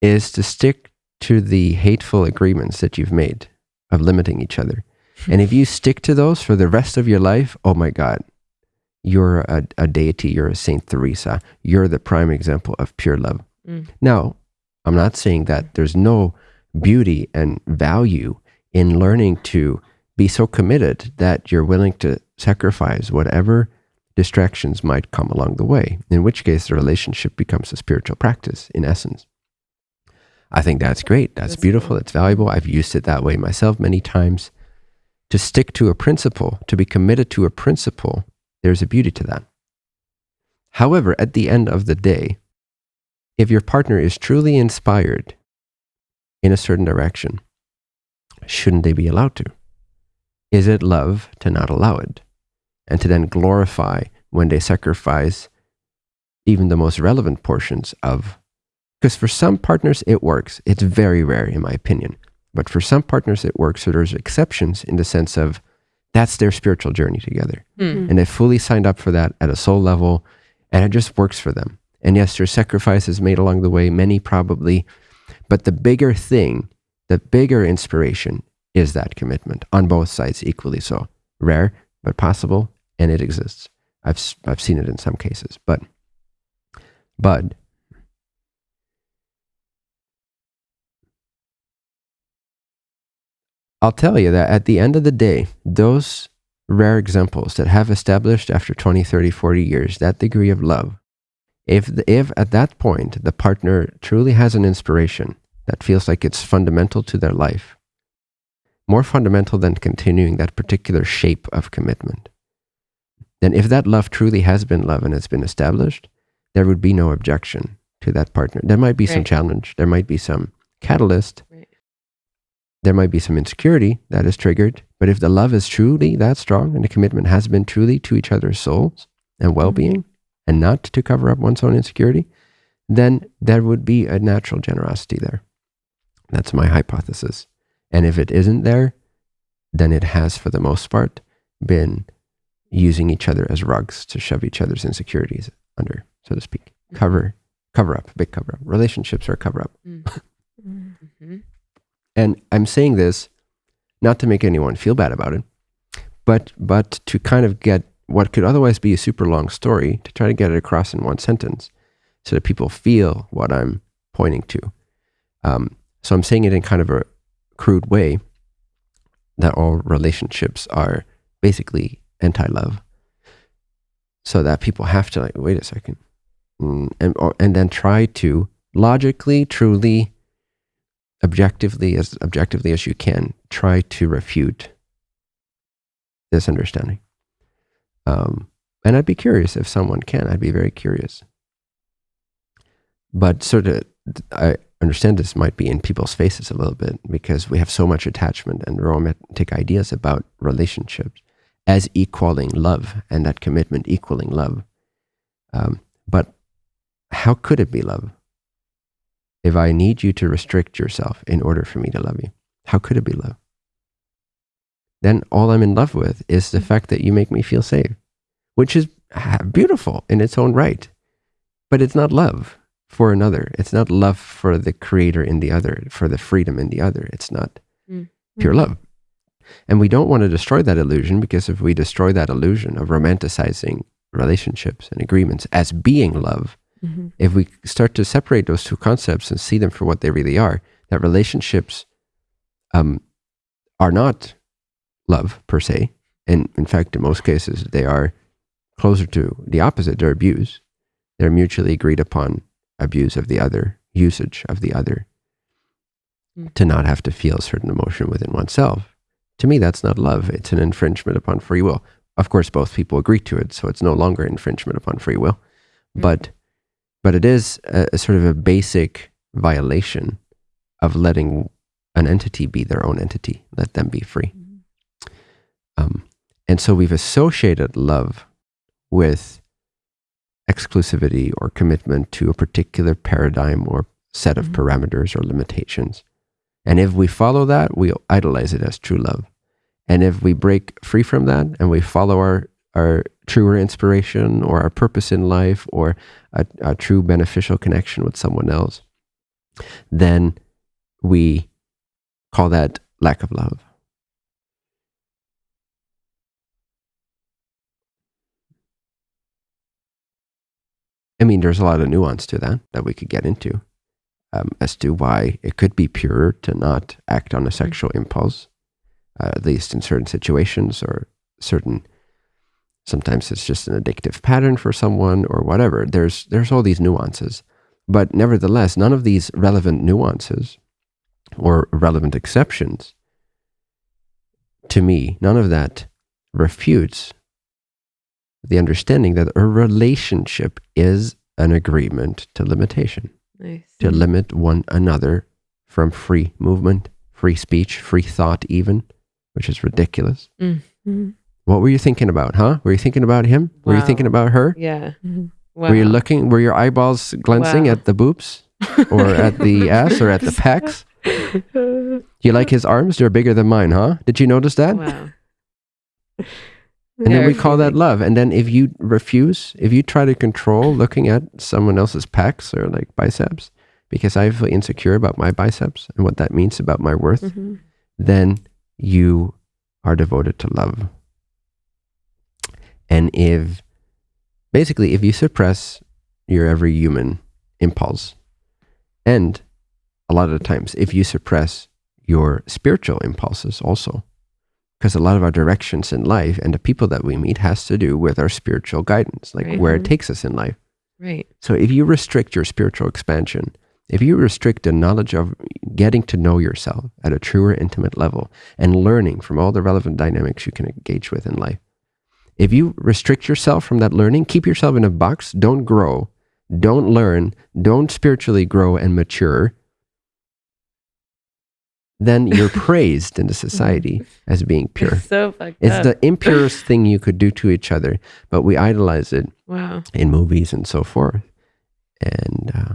is to stick to the hateful agreements that you've made of limiting each other. And if you stick to those for the rest of your life, oh my God, you're a, a deity, you're a Saint Teresa, you're the prime example of pure love. Mm. Now, I'm not saying that there's no beauty and value in learning to be so committed that you're willing to sacrifice whatever distractions might come along the way, in which case the relationship becomes a spiritual practice in essence. I think that's great. That's, That's beautiful. cool. It's valuable. I've used it that way myself many times. To stick to a principle, to be committed to a principle, there's a beauty to that. However, at the end of the day, if your partner is truly inspired in a certain direction, shouldn't they be allowed to? Is it love to not allow it? And to then glorify when they sacrifice even the most relevant portions of. Because for some partners, it works. It's very rare, in my opinion. But for some partners, it works. So there's exceptions in the sense of that's their spiritual journey together. Hmm. and they fully signed up for that at a soul level and it just works for them. And yes there's sacrifices made along the way many probably but the bigger thing the bigger inspiration is that commitment on both sides equally so. Rare but possible and it exists. I've s- i've seen it in some cases but but I'll tell you that at the end of the day, those rare examples that have established after 20, 30, 40 years that degree of love, if, the, if at that point the partner truly has an inspiration that feels like it's fundamental to their life, more fundamental than continuing that particular shape of commitment, then if that love truly has been love and it's been established, there would be no objection to that partner. There might be some challenge, there might be some catalyst, Right. There might be some insecurity that is triggered, but if the love is truly that strong and the commitment has been truly to each other's souls and mm-hmm. well being and not to cover up one's own insecurity, then there would be a natural generosity there. That's my hypothesis. And if it isn't there, then it has, for the most part, been using each other as rugs to shove each other's insecurities under, so to speak. Mm-hmm. Cover, cover up, big cover up. Relationships are a cover up. Mm. Mm-hmm. And I'm saying this not to make anyone feel bad about it, but but to kind of get what could otherwise be a super long story to try to get it across in one sentence, so that people feel what I'm pointing to. Um, so I'm saying it in kind of a crude way that all relationships are basically anti-love, so that people have to like wait a second, mm, and or, and then try to logically, truly objectively as objectively as you can try to refute this understanding. Um, and i'd be curious if someone can. I'd be very curious. But sort of i understand this might be in people's faces a little bit because we have so much attachment and romantic ideas about relationships as equaling love and that commitment equaling love. Um, but how could it be love if I need you to restrict yourself in order for me to love you? How could it be love? Then all I'm in love with is the fact that you make me feel safe, which is beautiful in its own right. But it's not love for another. It's not love for the creator in the other, for the freedom in the other. It's not Mm. pure love. And we don't want to destroy that illusion because if we destroy that illusion of romanticizing relationships and agreements as being love, Mhm. if we start to separate those two concepts and see them for what they really are, that relationships um, are not love per se. And in fact, in most cases, they are closer to the opposite. They're abuse. They're mutually agreed upon abuse of the other, usage of the other, Mm. to not have to feel a certain emotion within oneself. To me, that's not love. It's an infringement upon free will. Of course, both people agree to it, so it's no longer infringement upon free will. Mm. But but it is a, a sort of a basic violation of letting an entity be their own entity, let them be free. Um, and so we've associated love with exclusivity or commitment to a particular paradigm or set of Mhm. parameters or limitations. And if we follow that, we idolize it as true love. And if we break free from that and we follow our, our truer inspiration or our purpose in life or a, a true beneficial connection with someone else, then we call that lack of love. I mean, there's a lot of nuance to that that we could get into um, as to why it could be purer to not act on a sexual impulse, uh, at least in certain situations or certain. Sometimes it's just an addictive pattern for someone or whatever. There's there's all these nuances, but nevertheless, none of these relevant nuances or relevant exceptions to me, none of that refutes the understanding that a relationship is an agreement to limitation, Nice. to limit one another from free movement, free speech, free thought, even, which is ridiculous. Mhm. What were you thinking about, huh? Were you thinking about him? Were you thinking about her? Yeah. Wow. Were you looking? Were your eyeballs glancing Wow. at the boobs or at the ass or at the pecs? You like his arms? They're bigger than mine, huh? Did you notice that? Wow. And then we call that love. And then if you refuse, if you try to control looking at someone else's pecs or like biceps, because I feel insecure about my biceps and what that means about my worth, Mhm. then you are devoted to love. And if basically, if you suppress your every human impulse, and a lot of the times, if you suppress your spiritual impulses also, because a lot of our directions in life and the people that we meet has to do with our spiritual guidance, like Right. where it Mhm. takes us in life. Right. So if you restrict your spiritual expansion, if you restrict the knowledge of getting to know yourself at a truer, intimate level and learning from all the relevant dynamics you can engage with in life, if you restrict yourself from that learning, keep yourself in a box, don't grow, don't learn, don't spiritually grow and mature, then you're praised in the society as being pure. It's so fucked It's up. the impurest thing you could do to each other, but we idolize it wow. in movies and so forth, and uh,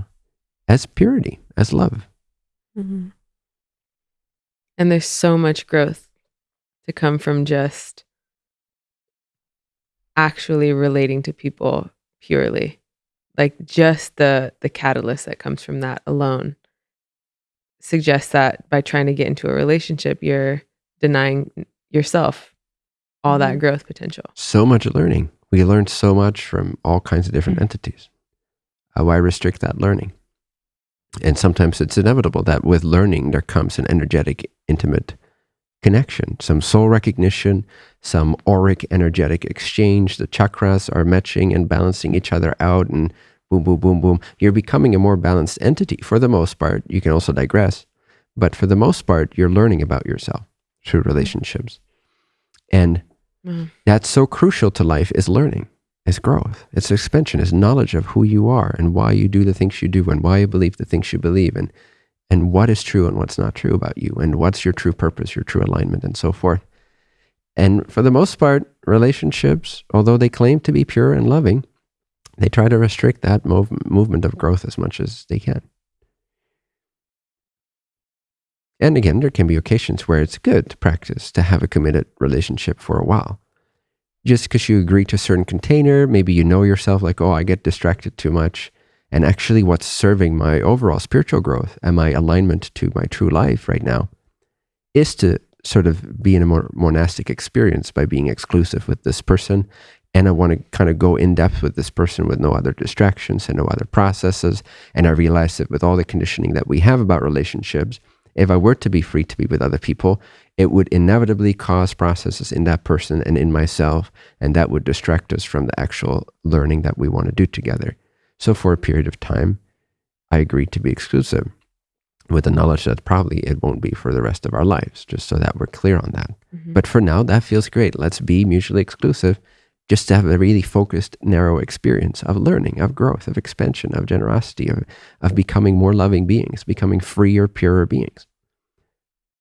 as purity, as love. Mhm. And there's so much growth to come from just actually relating to people purely. Like just the the catalyst that comes from that alone suggests that by trying to get into a relationship, you're denying yourself all that Mhm. growth potential. So much learning. We learn so much from all kinds of different Mm. entities. Uh, why restrict that learning? And sometimes it's inevitable that with learning, there comes an energetic, intimate connection, some soul recognition, some auric energetic exchange. The chakras are matching and balancing each other out, and boom, boom, boom, boom. You're becoming a more balanced entity for the most part. You can also digress, but for the most part, you're learning about yourself through relationships. And Mhm. that's so crucial to life is learning, is growth, it's expansion, is knowledge of who you are and why you do the things you do and why you believe the things you believe and and what is true and what's not true about you and what's your true purpose, your true alignment, and so forth. And for the most part, relationships, although they claim to be pure and loving, they try to restrict that mov- movement of growth as much as they can. And again, there can be occasions where it's good to practice to have a committed relationship for a while. Just because you agree to a certain container, maybe you know yourself like, oh, I get distracted too much. And actually, what's serving my overall spiritual growth and my alignment to my true life right now is to sort of be in a more monastic experience by being exclusive with this person. And I want to kind of go in depth with this person with no other distractions and no other processes. And I realize that with all the conditioning that we have about relationships, if I were to be free to be with other people, it would inevitably cause processes in that person and in myself. And that would distract us from the actual learning that we want to do together. So for a period of time, I agreed to be exclusive with the knowledge that probably it won't be for the rest of our lives, just so that we're clear on that. Mhm. But for now, that feels great. Let's be mutually exclusive just to have a really focused, narrow experience of learning, of growth, of expansion, of generosity, of, of becoming more loving beings, becoming freer, purer beings.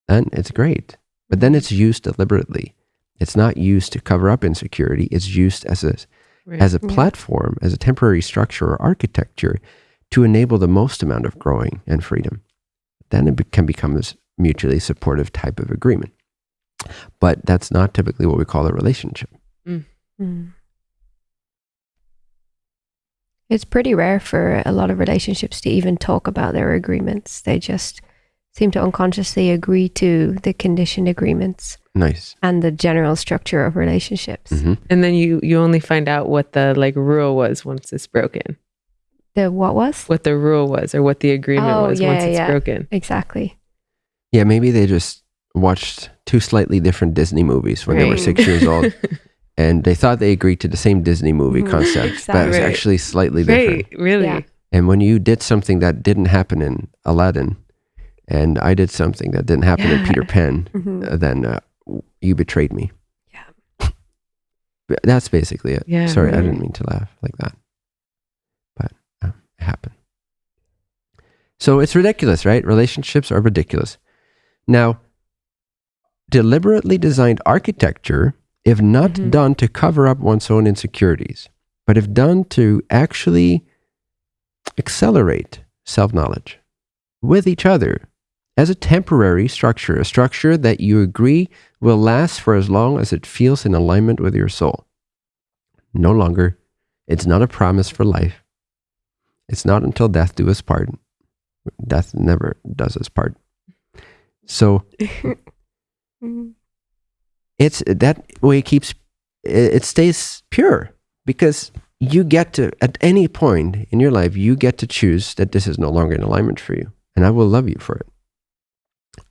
Then it's great. But then it's used deliberately. It's not used to cover up insecurity. It's used as a Right. as a Yeah. platform, as a temporary structure or architecture to enable the most amount of growing and freedom. Then it can become this mutually supportive type of agreement. But that's not typically what we call a relationship. Mm. It's pretty rare for a lot of relationships to even talk about their agreements. They just seem to unconsciously agree to the conditioned agreements Nice. and the general structure of relationships. hmm and then you you only find out what the like rule was once it's broken. The what was? What the rule was or what the agreement Oh, was yeah, once it's yeah. broken. Exactly. Yeah, maybe they just watched two slightly different Disney movies when they were six years old and they thought they agreed to the same Disney movie Mhm. concept, but it was Exactly. actually slightly different. Right, really. Yeah. And when you did something that didn't happen in Aladdin, and I did something that didn't happen in Yeah. Peter Pan, Mhm. uh, then uh, you betrayed me. Yeah. That's basically it. Yeah, Sorry, I didn't mean to laugh like that. But uh, it happened. So it's ridiculous, right? Relationships are ridiculous. Now, deliberately designed architecture, if not Mhm. done to cover up one's own insecurities, but if done to actually accelerate self knowledge with each other as a temporary structure, a structure that you agree will last for as long as it feels in alignment with your soul. No longer, it's not a promise for life. It's not until death do us part. Death never does us part. So Mhm. it's that way it keeps it it stays pure because you get to at any point in your life you get to choose that this is no longer in alignment for you and i will love you for it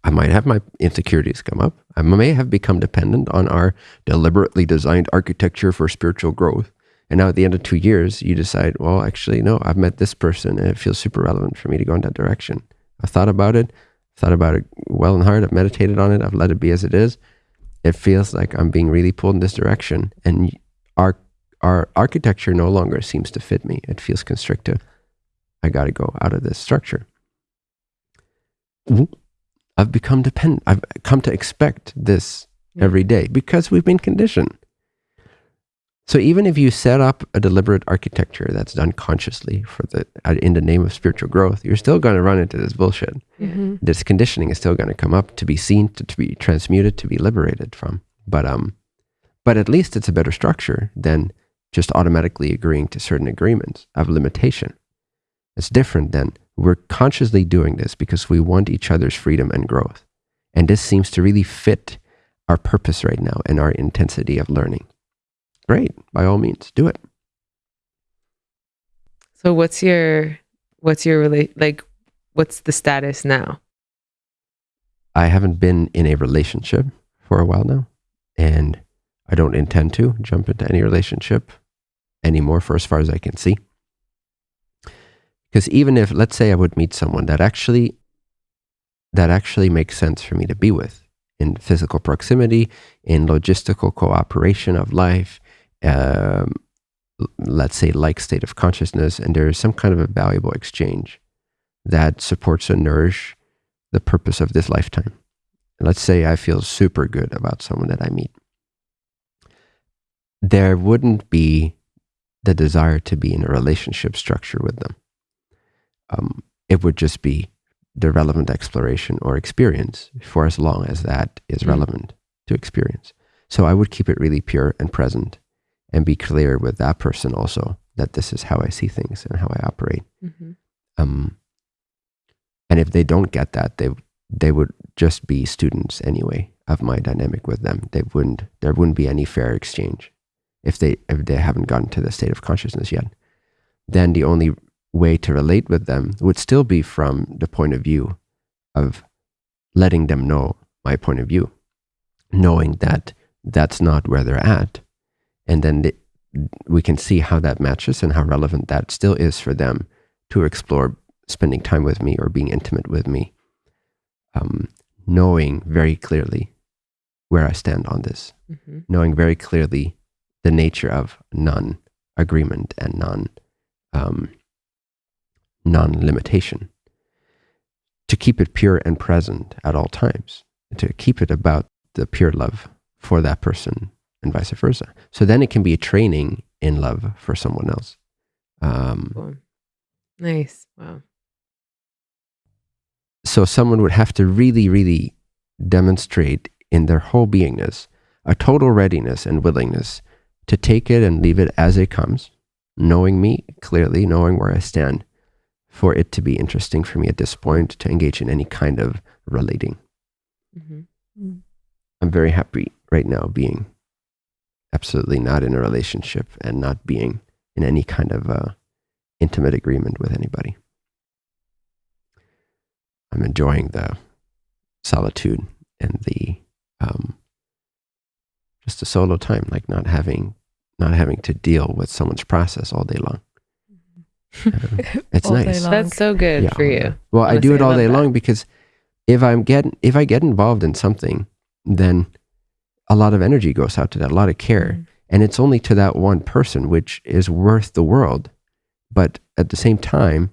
i might have my insecurities come up i may have become dependent on our deliberately designed architecture for spiritual growth and now at the end of two years you decide well actually no i've met this person and it feels super relevant for me to go in that direction i've thought about it thought about it well and hard i've meditated on it i've let it be as it is it feels like I'm being really pulled in this direction, and our our architecture no longer seems to fit me. It feels constrictive. I got to go out of this structure. I've become dependent. I've come to expect this every day because we've been conditioned. So even if you set up a deliberate architecture that's done consciously for the uh, in the name of spiritual growth, you're still going to run into this bullshit Mhm. this conditioning is still going to come up to be seen to, to be transmuted to be liberated from but um But at least it's a better structure than just automatically agreeing to certain agreements of limitation. It's different than we're consciously doing this because we want each other's freedom and growth. And this seems to really fit our purpose right now and our intensity of learning. Great, by all means, do it. So what's your what's your rela- like what's the status now? I haven't been in a relationship for a while now, and I don't intend to jump into any relationship anymore for as far as I can see. Because even if, let's say, I would meet someone that actually that actually makes sense for me to be with in physical proximity, in logistical cooperation of life, um, let's say, like state of consciousness, and there is some kind of a valuable exchange that supports and nourish the purpose of this lifetime. Let's say I feel super good about someone that I meet. There wouldn't be the desire to be in a relationship structure with them. Um, it would just be the relevant exploration or experience for as long as that is mm. relevant to experience. So I would keep it really pure and present and be clear with that person also that this is how I see things and how I operate. Mm-hmm. Um, and if they don't get that, they they would just be students anyway of my dynamic with them. They wouldn't there wouldn't be any fair exchange if they if they haven't gotten to the state of consciousness yet. Then the only way to relate with them would still be from the point of view of letting them know my point of view, knowing that that's not where they're at. And then the, we can see how that matches and how relevant that still is for them to explore spending time with me or being intimate with me, um, knowing very clearly where I stand on this, mm-hmm. knowing very clearly the nature of non agreement and non um, non limitation, to keep it pure and present at all times, to keep it about the pure love for that person and vice versa. So then it can be a training in love for someone else. Um, cool. Nice. Wow. So someone would have to really, really demonstrate in their whole beingness a total readiness and willingness to take it and leave it as it comes, knowing me clearly, knowing where I stand, for it to be interesting for me at this point to engage in any kind of relating. Mm-hmm. Mm. I'm very happy right now being absolutely not in a relationship and not being in any kind of uh, intimate agreement with anybody. I'm enjoying the solitude and the um, just a solo time, like not having not having to deal with someone's process all day long. it's nice. That's so good yeah. for you. Well, I do it all day that. long because if I'm getting if I get involved in something, then a lot of energy goes out to that, a lot of care. Mm-hmm. And it's only to that one person, which is worth the world. But at the same time,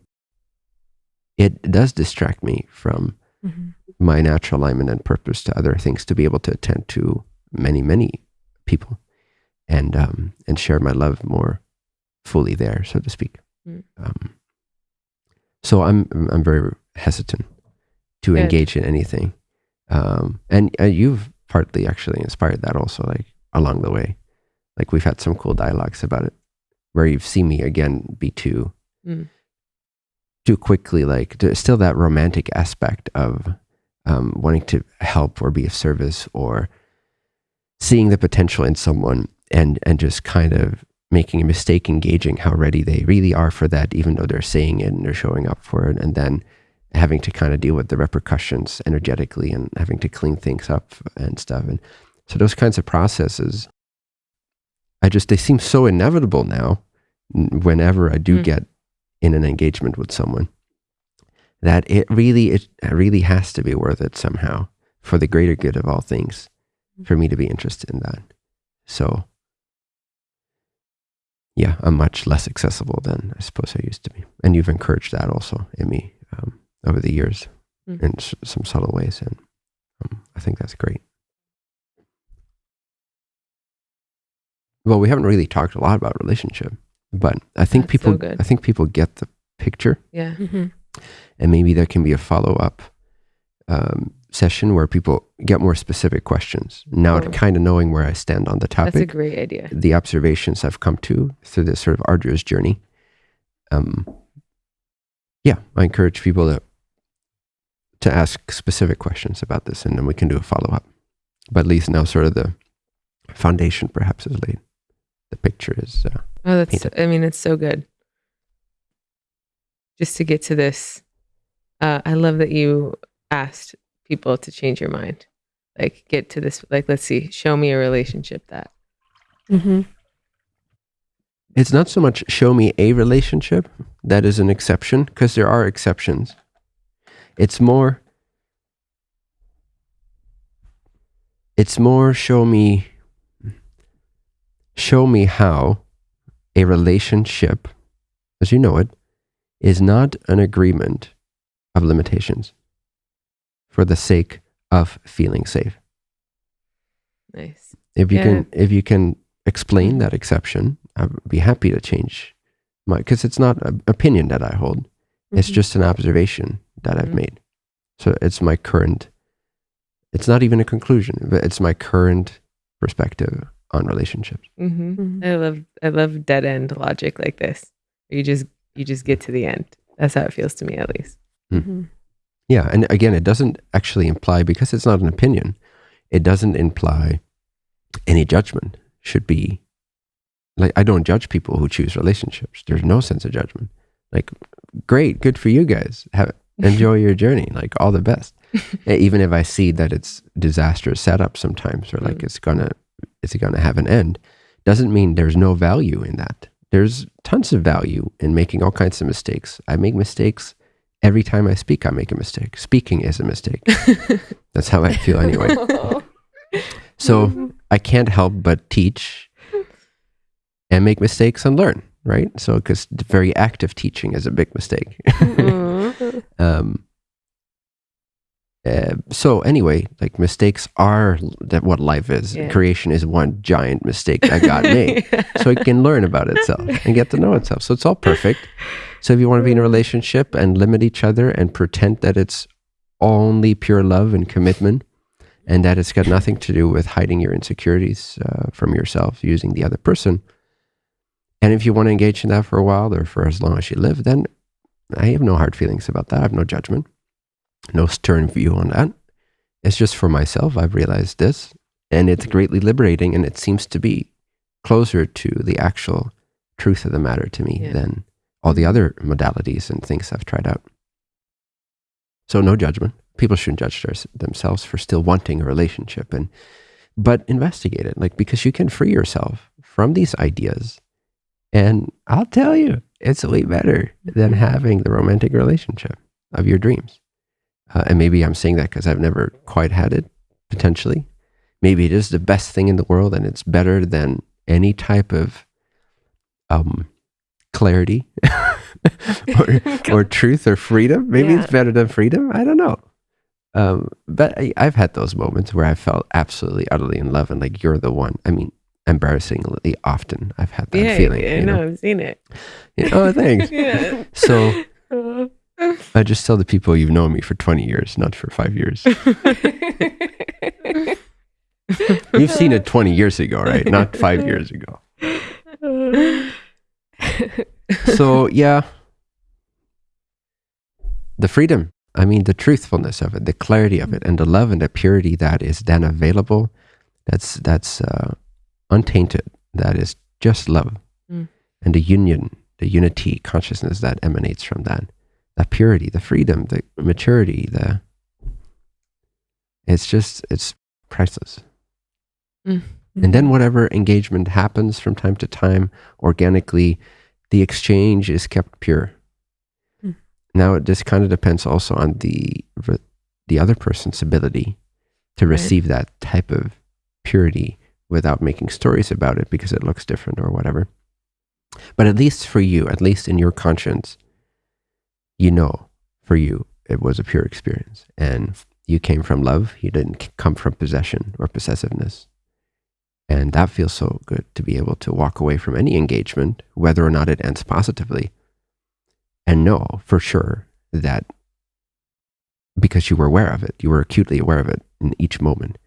it does distract me from mm-hmm. my natural alignment and purpose to other things to be able to attend to many, many people and um, and share my love more fully there, so to speak. Mm. Um, so I'm I'm very hesitant to Good. engage in anything, um, and uh, you've partly actually inspired that also, like along the way. Like we've had some cool dialogues about it, where you've seen me again be too mm. too quickly. Like there's still that romantic aspect of um, wanting to help or be of service or seeing the potential in someone and and just kind of making a mistake engaging how ready they really are for that, even though they're saying it and they're showing up for it, and then having to kind of deal with the repercussions energetically and having to clean things up and stuff. And so those kinds of processes, I just they seem so inevitable now. Whenever I do mm. get in an engagement with someone, that it really it really has to be worth it somehow for the greater good of all things, for me to be interested in that. So yeah, I'm much less accessible than I suppose I used to be. And you've encouraged that also in me um, over the years mm-hmm. in s- some subtle ways. And um, I think that's great. Well, we haven't really talked a lot about relationship, but I think that's people, so I think people get the picture. Yeah. Mm-hmm. And maybe there can be a follow up um, session where people get more specific questions. Now, Oh. kind of knowing where I stand on the topic. That's a great idea. the observations I've come to through this sort of arduous journey. Um, yeah, I encourage people to to ask specific questions about this, and then we can do a follow up. But at least now, sort of the foundation perhaps is laid. The picture is. Uh, Oh, that's, Paint I mean, it's so good. Just to get to this, uh, I love that you asked people to change your mind. Like, get to this, like, let's see, show me a relationship that. hmm it's not so much show me a relationship that is an exception because there are exceptions. It's more. It's more show me. Show me how a relationship, as you know it, is not an agreement of limitations for the sake of feeling safe. Nice. If you Yeah. can, if you can explain that exception, I'd be happy to change my because it's not an opinion that I hold. It's Mhm. just an observation that I've Mhm. made. So it's my current. It's not even a conclusion, but it's my current perspective on relationships. hmm Mhm. I love, I love dead end logic like this. You just, you just get to the end. That's how it feels to me, at least. Yeah, and again, it doesn't actually imply because it's not an opinion. It doesn't imply any judgment should be like I don't judge people who choose relationships. There's no sense of judgment. Like, great, good for you guys. Have enjoy your journey. Like all the best. Even if I see that it's disastrous setup sometimes, or like Mm. it's gonna it's gonna have an end, doesn't mean there's no value in that. There's tons of value in making all kinds of mistakes. I make mistakes every time I speak. I make a mistake. Speaking is a mistake. That's how I feel anyway. So I can't help but teach and make mistakes and learn, right? So, because very active teaching is a big mistake. Mhm. um, uh, so anyway, like mistakes are that what life is. Yeah. Creation is one giant mistake that God made. so it can learn about itself and get to know itself. So it's all perfect. So if you want to be in a relationship and limit each other and pretend that it's only pure love and commitment, and that it's got nothing to do with hiding your insecurities uh, from yourself using the other person. And if you want to engage in that for a while or for as long as you live, then I have no hard feelings about that. I have no judgment, no stern view on that. It's just for myself. I've realized this, and it's greatly liberating, and it seems to be closer to the actual truth of the matter to me Yeah. than all the other modalities and things I've tried out. So no judgment. People shouldn't judge their, themselves for still wanting a relationship, and but investigate it, like because you can free yourself from these ideas, and I'll tell you, it's way better than Mhm. having the romantic relationship of your dreams. Uh, and maybe I'm saying that because I've never quite had it. Potentially, maybe it is the best thing in the world, and it's better than any type of um, clarity or, or truth or freedom. Maybe Yeah. it's better than freedom. I don't know. Um, but I, I've had those moments where I felt absolutely, utterly in love and like you're the one. I mean, embarrassingly often I've had that yeah, feeling. I you know, know? I've seen it. Yeah, oh, thanks. Yeah. So I just tell the people you've known me for 20 years, not for five years. You've seen it 20 years ago, right? Not five years ago. So, yeah, the freedom, I mean, the truthfulness of it, the clarity of it, and the love and the purity that is then available, that's, that's uh, untainted. That is just love. Mm. And the union, the unity consciousness that emanates from that, that purity, the freedom, the maturity, the, it's just, it's priceless. And then whatever engagement happens from time to time organically, the exchange is kept pure. Hmm. Now, this kind of depends also on the the other person's ability to Right. receive that type of purity without making stories about it because it looks different or whatever. But at least for you, at least in your conscience, you know for you it was a pure experience and you came from love. You didn't come from possession or possessiveness. And that feels so good to be able to walk away from any engagement, whether or not it ends positively, and know for sure that because you were aware of it. You were acutely aware of it in each moment.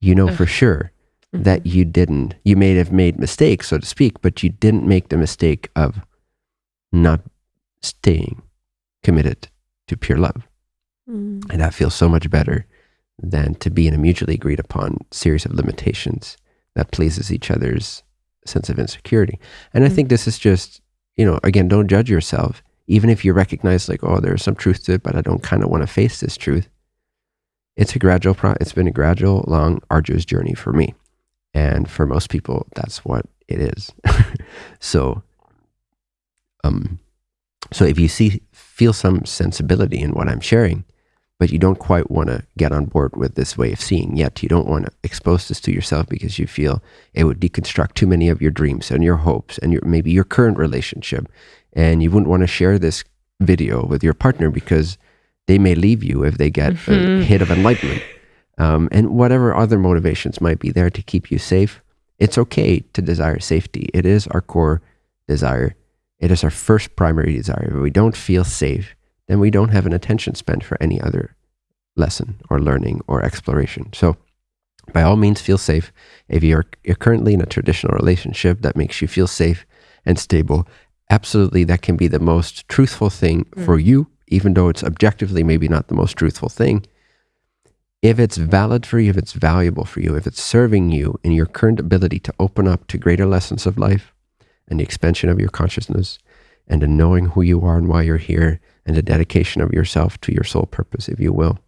You know for sure Mhm. that you didn't, you may have made mistakes, so to speak, but you didn't make the mistake of not staying committed to pure love. Mm. And that feels so much better than to be in a mutually agreed upon series of limitations that pleases each other's sense of insecurity. And I Mm. think this is just, you know, again, don't judge yourself. Even if you recognize like, oh, there's some truth to it, but I don't kind of want to face this truth. It's a gradual pro it's been a gradual, long, arduous journey for me. And for most people, that's what it is. so um so if you see feel some sensibility in what I'm sharing, but you don't quite want to get on board with this way of seeing yet. You don't want to expose this to yourself because you feel it would deconstruct too many of your dreams and your hopes and your maybe your current relationship. And you wouldn't want to share this video with your partner because they may leave you if they get Mhm. a hit of enlightenment. Um, and whatever other motivations might be there to keep you safe, it's okay to desire safety. It is our core desire. It is our first primary desire. If we don't feel safe, then we don't have an attention spent for any other lesson or learning or exploration. So, by all means, feel safe. If you're, you're currently in a traditional relationship that makes you feel safe and stable, absolutely that can be the most truthful thing mm. for you, even though it's objectively maybe not the most truthful thing. If it's valid for you, if it's valuable for you, if it's serving you in your current ability to open up to greater lessons of life and the expansion of your consciousness and the knowing who you are and why you're here and the dedication of yourself to your soul purpose, if you will,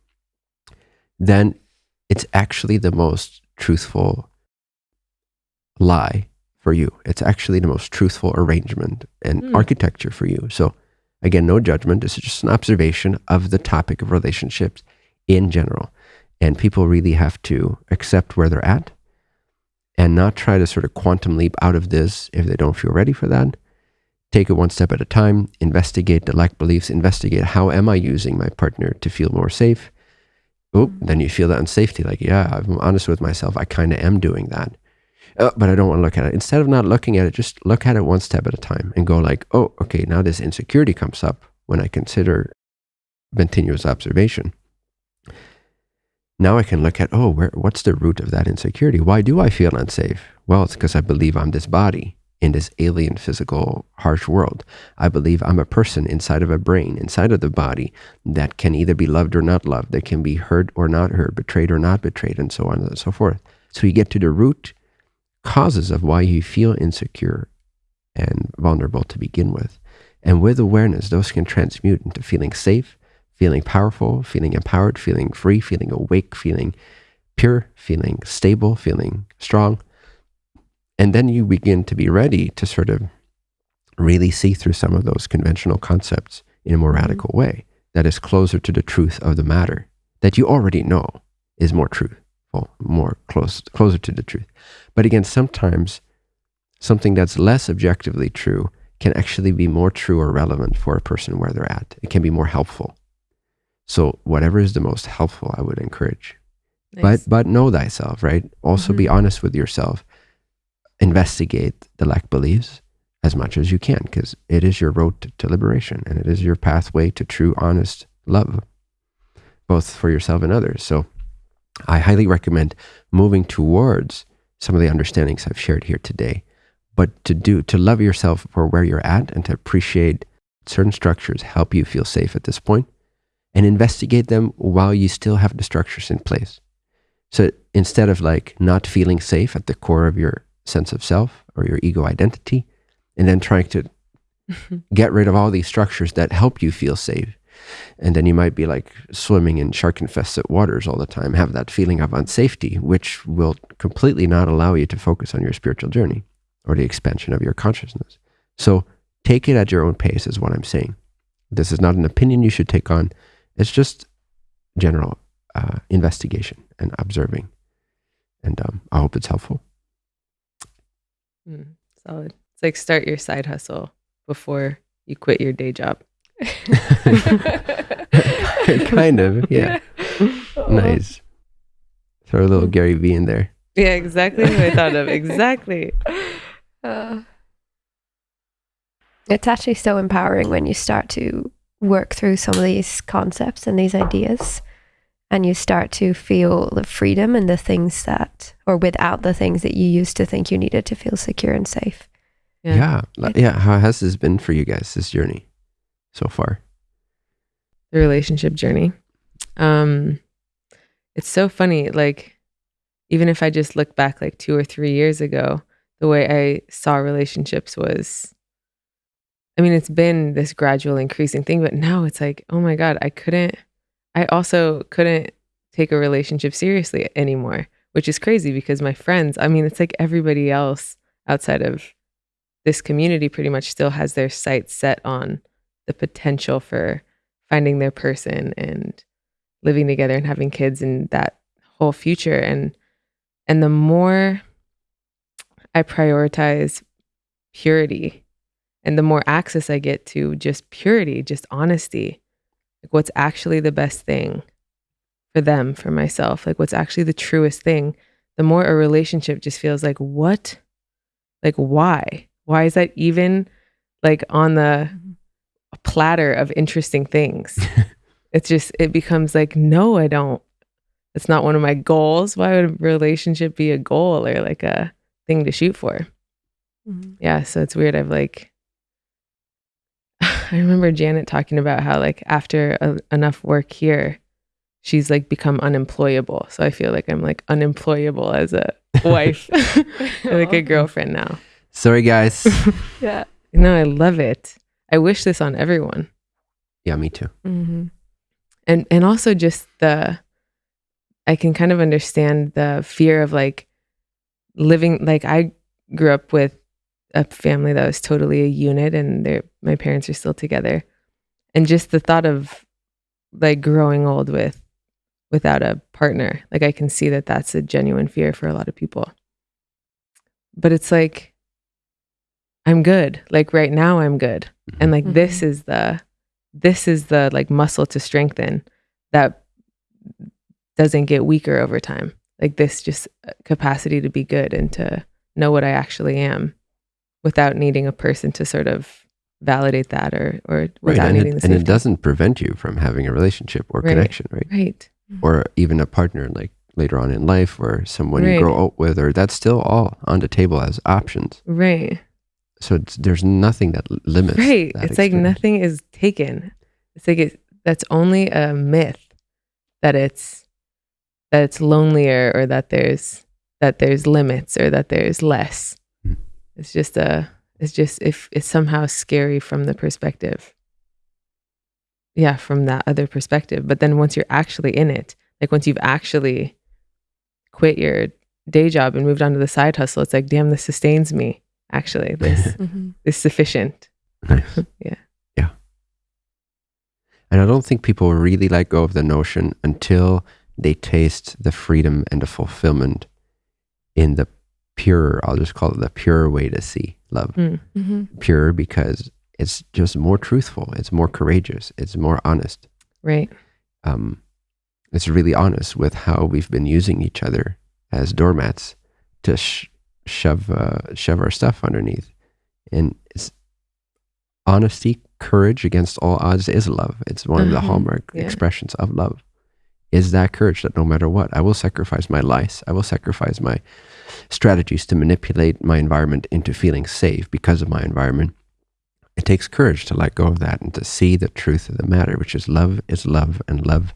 then it's actually the most truthful lie for you. It's actually the most truthful arrangement and Hmm. architecture for you. So, again, no judgment. This is just an observation of the topic of relationships in general. And people really have to accept where they're at and not try to sort of quantum leap out of this if they don't feel ready for that. Take it one step at a time, investigate the lack beliefs, investigate how am I using my partner to feel more safe. Oh, then you feel that unsafety. Like, yeah, I'm honest with myself. I kind of am doing that. Uh, but I don't want to look at it. Instead of not looking at it, just look at it one step at a time and go like, oh, okay, now this insecurity comes up when I consider continuous observation. Now I can look at, oh, where, what's the root of that insecurity? Why do I feel unsafe? Well, it's because I believe I'm this body in this alien, physical, harsh world. I believe I'm a person inside of a brain, inside of the body that can either be loved or not loved, that can be hurt or not hurt, betrayed or not betrayed, and so on and so forth. So you get to the root causes of why you feel insecure and vulnerable to begin with. And with awareness, those can transmute into feeling safe, feeling powerful, feeling empowered, feeling free, feeling awake, feeling pure, feeling stable, feeling strong. And then you begin to be ready to sort of really see through some of those conventional concepts in a more Mhm. radical way that is closer to the truth of the matter that you already know is more truthful, more close, closer to the truth. But again, sometimes something that's less objectively true can actually be more true or relevant for a person where they're at. It can be more helpful. So whatever is the most helpful, I would encourage. Nice. But but know thyself, right? Also be Mhm. honest with yourself. Investigate the lack beliefs as much as you can, because it is your road to, liberation and it is your pathway to true, honest love, both for yourself and others. So I highly recommend moving towards some of the understandings I've shared here today, but to do to love yourself for where you're at and to appreciate certain structures help you feel safe at this point and investigate them while you still have the structures in place. So instead of like not feeling safe at the core of your sense of self or your ego identity, and then trying to get rid of all these structures that help you feel safe. And then you might be like swimming in shark infested waters all the time, have that feeling of unsafety, which will completely not allow you to focus on your spiritual journey or the expansion of your consciousness. So take it at your own pace, is what I'm saying. This is not an opinion you should take on, it's just general uh, investigation and observing. And um, I hope it's helpful. Mm, solid. It's like start your side hustle before you quit your day job. kind of, yeah. Nice. Throw a little Gary V in there. Yeah, exactly what I thought of. Exactly. Uh, it's actually so empowering when you start to work through some of these concepts and these ideas and you start to feel the freedom and the things that or without the things that you used to think you needed to feel secure and safe Yeah. Yeah. Yeah. How has this been for you guys, this journey so far? the relationship journey. Um, it's so funny. Like, even if I just look back like two or three years ago, the way I saw relationships was, I mean, it's been this gradual increasing thing, but now it's like, oh my God, I couldn't, I also couldn't take a relationship seriously anymore, which is crazy because my friends, I mean, it's like everybody else outside of this community pretty much still has their sights set on the potential for finding their person and living together and having kids and that whole future. And and the more i prioritize purity and the more access i get to just purity just honesty like what's actually the best thing for them for myself? Like what's actually the truest thing? The more a relationship just feels like what? Like why? Why is that even like on the mm-hmm. platter of interesting things? It's just it becomes like no i don't. It's not one of my goals. Why would a relationship be a goal or like a thing to shoot for? Mm-hmm. Yeah so it's weird. I've like i remember janet talking about how like after a, enough work here she's like become unemployable so i feel like i'm like unemployable as a wife like a girlfriend now Sorry, guys. yeah no i love it i wish this on everyone yeah, me too. mm-hmm. and and also just the i can kind of understand the fear of like living like i grew up with a family that was totally a unit and my parents are still together. And just the thought of like growing old with without a partner like i can see that that's a genuine fear for a lot of people. But it's like i'm good. Like right now i'm good. And like this is the this is the like muscle to strengthen that doesn't get weaker over time. Like this just uh, capacity to be good and to know what i actually am without needing a person to sort of validate that or or Right. without And, needing it, the and it doesn't prevent you from having a relationship or Right. connection, right? right Or even a partner like later on in life or someone Right. you grow up with, or that's still all on the table as options. right So it's, there's nothing that limits. right that it's like nothing is taken it's like it, that's only a myth that it's that it's lonelier or that there's that there's limits or that there's less. It's just a it's just if it's somehow scary from the perspective yeah from that other perspective but then once you're actually in it like once you've actually quit your day job and moved on to the side hustle it's like damn this sustains me actually this Mm-hmm. is sufficient Nice. Yeah. Yeah. And I don't think people really let go of the notion until they taste the freedom and the fulfillment in the pure, I'll just call it the pure way to see love. Mm. Mm-hmm. Pure because it's just more truthful, it's more courageous, it's more honest. right Um, it's really honest with how we've been using each other as doormats to sh- shove uh, shove our stuff underneath. And it's honesty, courage against all odds is love. It's one of the Uh-huh, hallmark yeah. expressions of love. Is that courage that no matter what, I will sacrifice my lies, I will sacrifice my strategies to manipulate my environment into feeling safe because of my environment. It takes courage to let go of that and to see the truth of the matter, which is love is love, and love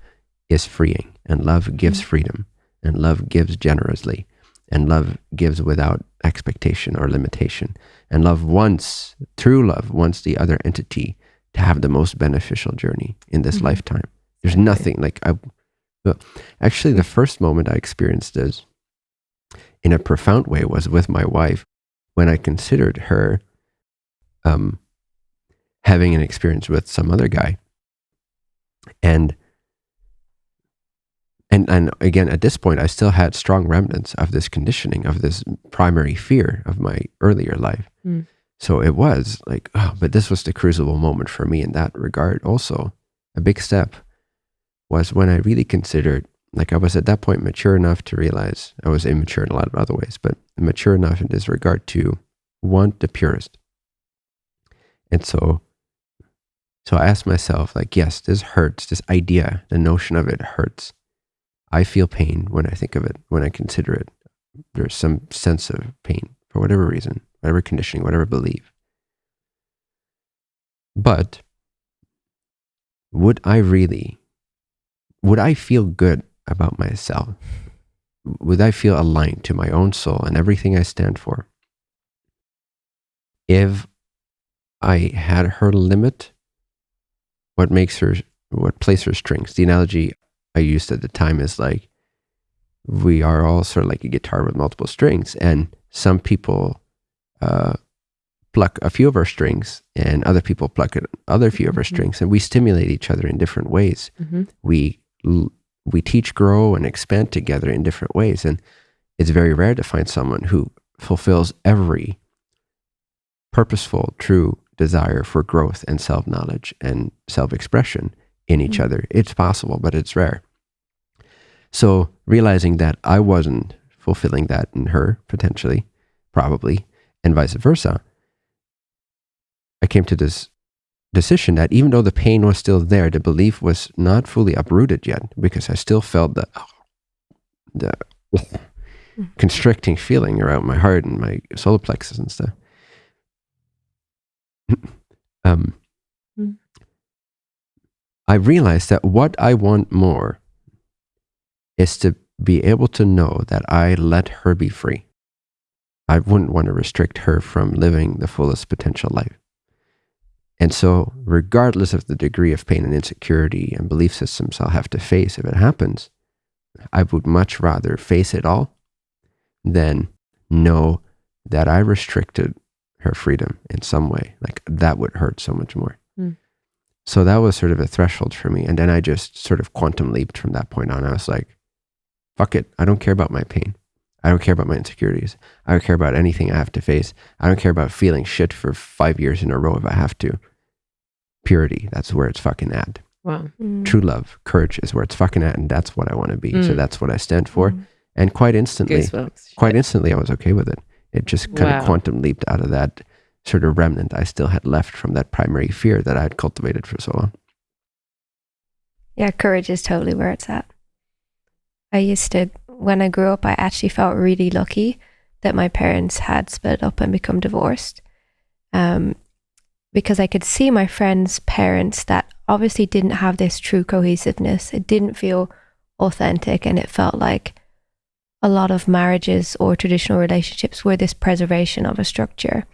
is freeing, and love gives freedom, and love gives generously, and love gives without expectation or limitation. And love wants, true love, wants the other entity to have the most beneficial journey in this Mhm. lifetime. There's nothing like I. Actually, the first moment I experienced this in a profound way was with my wife when I considered her um, having an experience with some other guy. And and and again at this point I still had strong remnants of this conditioning of this primary fear of my earlier life. Mm. So it was like, oh, but this was the crucible moment for me in that regard. Also, a big step was when I really considered, like, I was at that point mature enough to realize I was immature in a lot of other ways, but mature enough in this regard to want the purest. And so So I asked myself, like, yes, this hurts. This idea, the notion of it hurts. I feel pain when I think of it, when I consider it. There's some sense of pain for whatever reason, whatever conditioning, whatever belief. But would I really, would I feel good about myself? Would I feel aligned to my own soul and everything I stand for? If I had her limit what makes her, what plays her strings. The analogy I used at the time is like, we are all sort of like a guitar with multiple strings, and some people uh, pluck a few of our strings, and other people pluck other few of our Mhm. strings, and we stimulate each other in different ways. Mhm. We l- we teach, grow, and expand together in different ways, and it's very rare to find someone who fulfills every purposeful, true desire for growth and self knowledge and self expression in each Mm. other. It's possible, but it's rare. So realizing that I wasn't fulfilling that in her, potentially, probably, and vice versa, I came to this decision that even though the pain was still there, the belief was not fully uprooted yet because I still felt the, the constricting feeling around my heart and my solar plexus and stuff. um, Mm. I realized that what I want more is to be able to know that I let her be free. I wouldn't want to restrict her from living the fullest potential life. And so, regardless of the degree of pain and insecurity and belief systems I'll have to face if it happens, I would much rather face it all than know that I restricted her freedom in some way. Like that would hurt so much more. Mm. So that was sort of a threshold for me. And then I just sort of quantum leaped from that point on. I was like, fuck it. I don't care about my pain. I don't care about my insecurities. I don't care about anything I have to face. I don't care about feeling shit for five years in a row if I have to. Purity, that's where it's fucking at. Wow. Mm. True love, courage is where it's fucking at. And that's what I want to be. So Mm. that's what I stand for. Mm. And quite instantly, quite instantly, I was okay with it. It just kind Wow. of quantum leaped out of that sort of remnant I still had left from that primary fear that I had cultivated for so long. Yeah, courage is totally where it's at. I used to, when I grew up, I actually felt really lucky that my parents had split up and become divorced. Um, because I could see my friends' parents that obviously didn't have this true cohesiveness. It didn't feel authentic and it felt like a lot of marriages or traditional relationships were this preservation of a structure.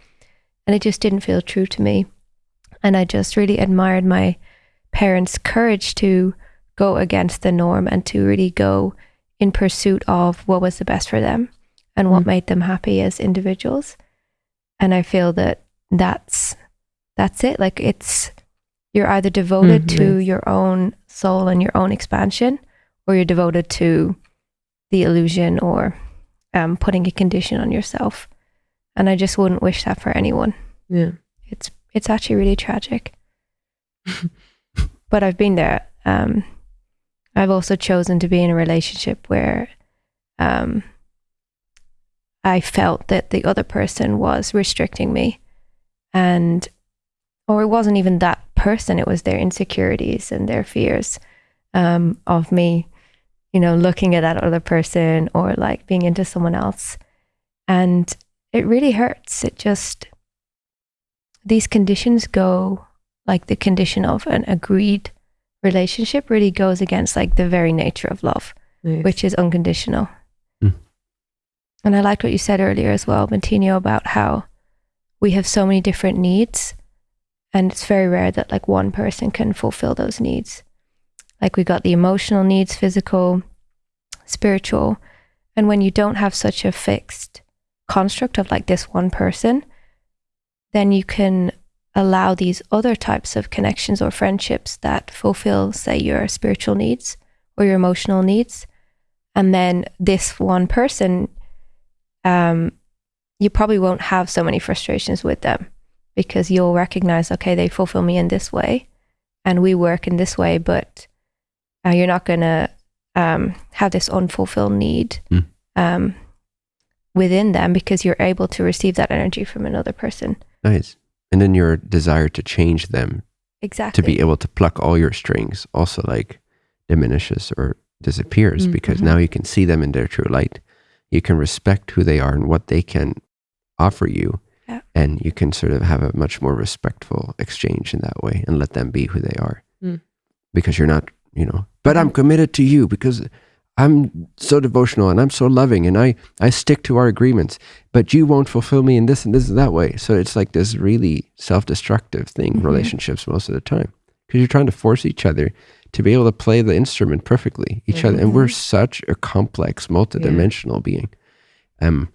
And it just didn't feel true to me. And I just really admired my parents' courage to go against the norm and to really go in pursuit of what was the best for them and what Mm. made them happy as individuals. And I feel that that's that's it. Like it's you're either devoted Mm, to your own soul and your own expansion, or you're devoted to the illusion or um, putting a condition on yourself. And I just wouldn't wish that for anyone. Yeah. It's it's actually really tragic. but I've been there. Um, I've also chosen to be in a relationship where um, I felt that the other person was restricting me, and or it wasn't even that person; it was their insecurities and their fears um, of me, you know, looking at that other person or like being into someone else, and it really hurts. It just these conditions go like the condition of an agreed relationship really goes against like the very nature of love, Nice. which is unconditional. Mm. And I liked what you said earlier as well, Bentinho, about how we have so many different needs and it's very rare that like one person can fulfill those needs. Like we got the emotional needs, physical, spiritual. And when you don't have such a fixed construct of like this one person, then you can allow these other types of connections or friendships that fulfill, say, your spiritual needs or your emotional needs. And then this one person, um, you probably won't have so many frustrations with them because you'll recognize, okay, they fulfill me in this way and we work in this way, but uh, you're not going to um, have this unfulfilled need Mm. um, within them because you're able to receive that energy from another person. Nice. And then your desire to change them exactly to be able to pluck all your strings also like diminishes or disappears Mm, because mhm. now you can see them in their true light. You can respect who they are and what they can offer you. Yeah. And you can sort of have a much more respectful exchange in that way and let them be who they are. Mm. Because you're not, you know, but I'm committed to you because I'm so devotional and I'm so loving and I, I stick to our agreements, but you won't fulfill me in this and this and that way. So it's like this really self destructive thing, Mhm. relationships most of the time. Because you're trying to force each other to be able to play the instrument perfectly, each other. And we're Mhm. such a complex, multidimensional being. Um,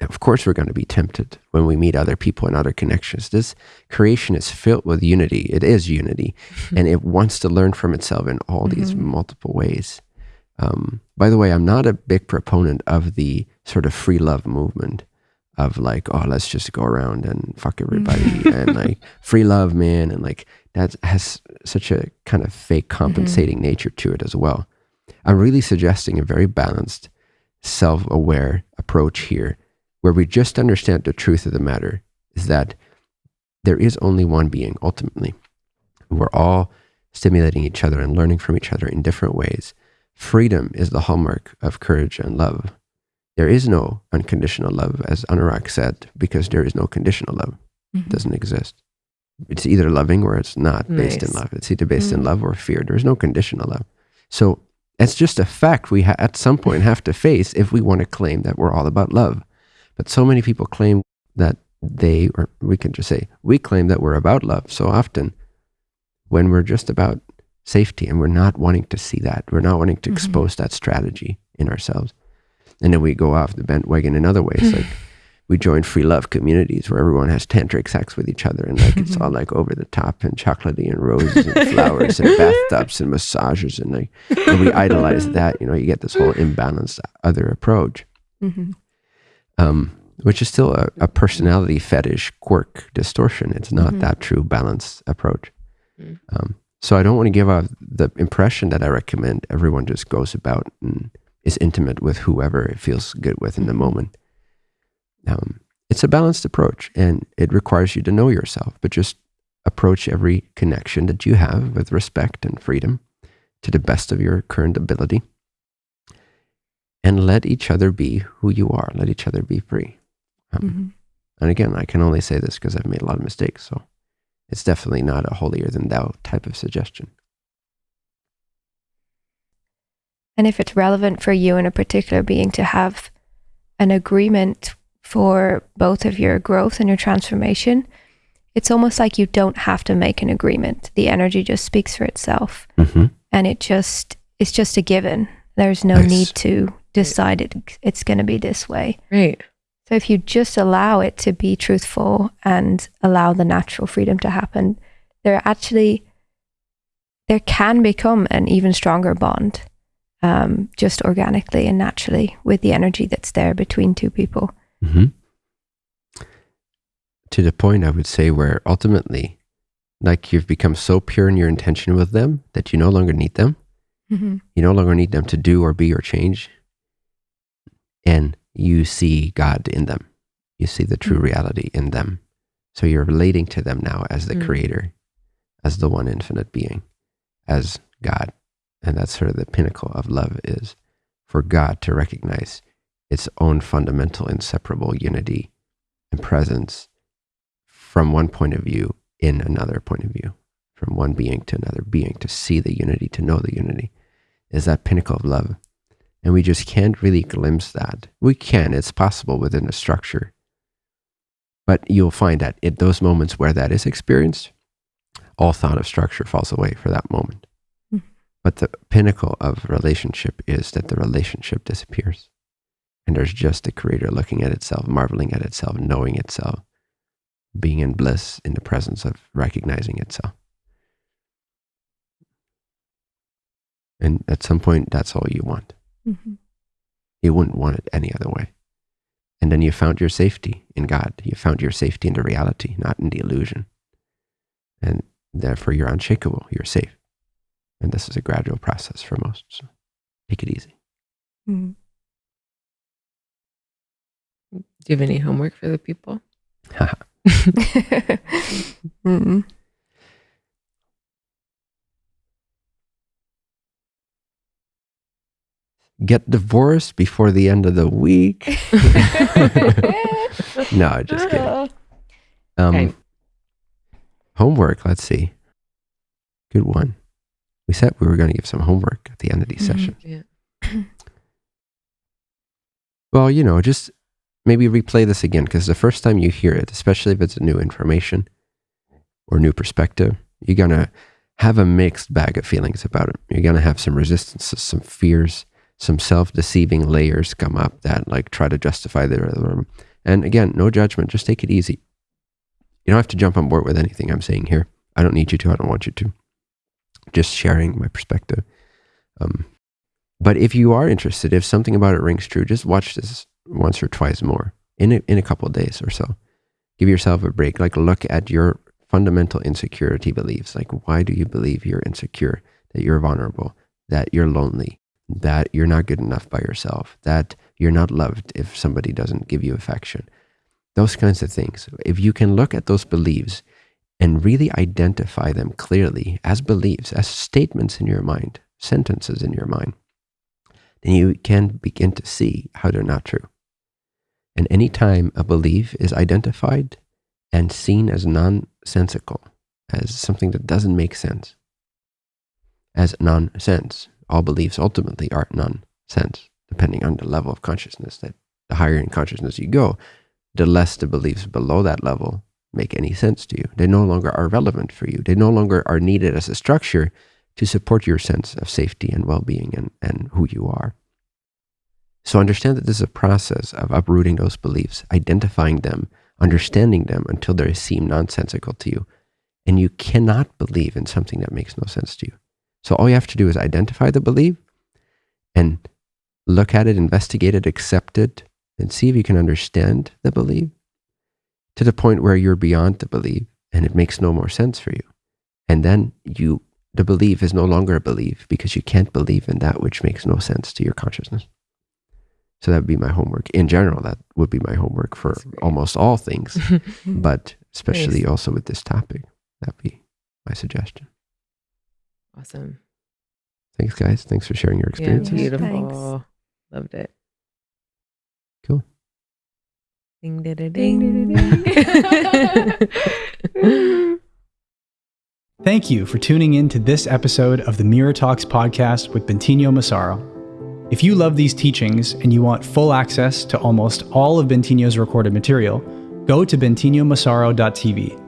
of course, we're going to be tempted when we meet other people and other connections. This creation is filled with unity. It is unity, and it wants to learn from itself in all these Mhm. multiple ways. Um, by the way, I'm not a big proponent of the sort of free love movement of like, oh, let's just go around and fuck everybody and like free love, man, and like that has such a kind of fake compensating nature to it as well. I'm really suggesting a very balanced, self-aware approach here, where we just understand the truth of the matter is that there is only one being ultimately. We're all stimulating each other and learning from each other in different ways. Freedom is the hallmark of courage and love. There is no unconditional love, as Anurag said, because there is no conditional love. It Mhm. doesn't exist. It's either loving or it's not based in love. It's either based in Mm. love or fear. There's no conditional love. So it's just a fact we ha- at some point have to face if we want to claim that we're all about love. But so many people claim that they, or we can just say, we claim that we're about love so often when we're just about safety and we're not wanting to see that. We're not wanting to Mhm. expose that strategy in ourselves. And then we go off the bent wagon in other ways. like we join free love communities where everyone has tantric sex with each other and like it's all like over the top and chocolatey and roses and flowers and bathtubs and massages and like and we idolize that. You know, you get this whole imbalanced other approach Mhm. Um, which is still a, a personality fetish quirk distortion. It's not Mhm. that true balanced approach. Mm. Um, so I don't want to give off the impression that I recommend everyone just goes about and is intimate with whoever it feels good with in the Mhm. moment. Um, it's a balanced approach and it requires you to know yourself, but just approach every connection that you have with respect and freedom to the best of your current ability and let each other be who you are. Let each other be free. Um, Mhm. And again, I can only say this because I've made a lot of mistakes. So it's definitely not a holier than thou type of suggestion. And if it's relevant for you and a particular being to have an agreement for both of your growth and your transformation, it's almost like you don't have to make an agreement. The energy just speaks for itself Mm-hmm. and it just it's just a given. There's no Nice. need to decide it it's going to be this way. Right. So if you just allow it to be truthful and allow the natural freedom to happen, there actually there can become an even stronger bond, um, just organically and naturally with the energy that's there between two people. Mm-hmm. To the point, I would say, where ultimately, like you've become so pure in your intention with them that you no longer need them. Mm-hmm. You no longer need them to do or be or change. And you see God in them. You see the true Mm. reality in them. So you're relating to them now as the Mm. creator, as the one infinite being, as God. And that's sort of the pinnacle of love is for God to recognize its own fundamental, inseparable unity and presence from one point of view in another point of view, from one being to another being, to see the unity, to know the unity, is that pinnacle of love. And we just can't really glimpse that. We can, it's possible within a structure. But you'll find that in those moments where that is experienced, all thought of structure falls away for that moment. Mhm. But the pinnacle of relationship is that the relationship disappears. And there's just the creator looking at itself, marveling at itself, knowing itself, being in bliss in the presence of recognizing itself. And at some point, that's all you want. Mm-hmm. You wouldn't want it any other way. And then you found your safety in God. You found your safety in the reality, not in the illusion. And therefore, you're unshakable. You're safe. And this is a gradual process for most. So take it easy. Mm-hmm. Do you have any homework for the people? mm-hmm. Get divorced before the end of the week. no, I just kidding. Um, Okay. Homework, let's see. Good one. We said we were going to give some homework at the end of these Mhm. sessions. Yeah. Well, you know, just maybe replay this again because the first time you hear it, especially if it's a new information or new perspective, you're going to have a mixed bag of feelings about it. You're going to have some resistances, some fears, some self deceiving layers come up that like try to justify their. And again, no judgment, just take it easy. You don't have to jump on board with anything I'm saying here. I don't need you to, I don't want you to. Just sharing my perspective. Um, but if you are interested, if something about it rings true, just watch this once or twice more in a, in a couple days or so. Give yourself a break. Like look at your fundamental insecurity beliefs. Like why do you believe you're insecure? That you're vulnerable? That you're lonely? That you're not good enough by yourself? That you're not loved if somebody doesn't give you affection? Those kinds of things. If you can look at those beliefs and really identify them clearly as beliefs, as statements in your mind, sentences in your mind, then you can begin to see how they're not true. And anytime a belief is identified and seen as nonsensical, as something that doesn't make sense, as nonsense, all beliefs ultimately are nonsense, depending on the level of consciousness. That the higher in consciousness you go, the less the beliefs below that level make any sense to you. They no longer are relevant for you. They no longer are needed as a structure to support your sense of safety and well being and, and who you are. So understand that this is a process of uprooting those beliefs, identifying them, understanding them until they seem nonsensical to you. And you cannot believe in something that makes no sense to you. So all you have to do is identify the belief and look at it, investigate it, accept it, and see if you can understand the belief to the point where you're beyond the belief and it makes no more sense for you. And then you the belief is no longer a belief because you can't believe in that which makes no sense to your consciousness. So that would be my homework. In general, that would be my homework for almost all things, but especially Nice. also with this topic. That'd be my suggestion. Awesome. Thanks, guys. Thanks for sharing your experiences. Yeah, beautiful. thanks. Loved it. Cool. Ding, da, da, Ding, ding. da, ding. Thank you for tuning in to this episode of the Mirror Talks podcast with Bentinho Massaro. If you love these teachings and you want full access to almost all of Bentinho's recorded material, go to bentinhomassaro.tv.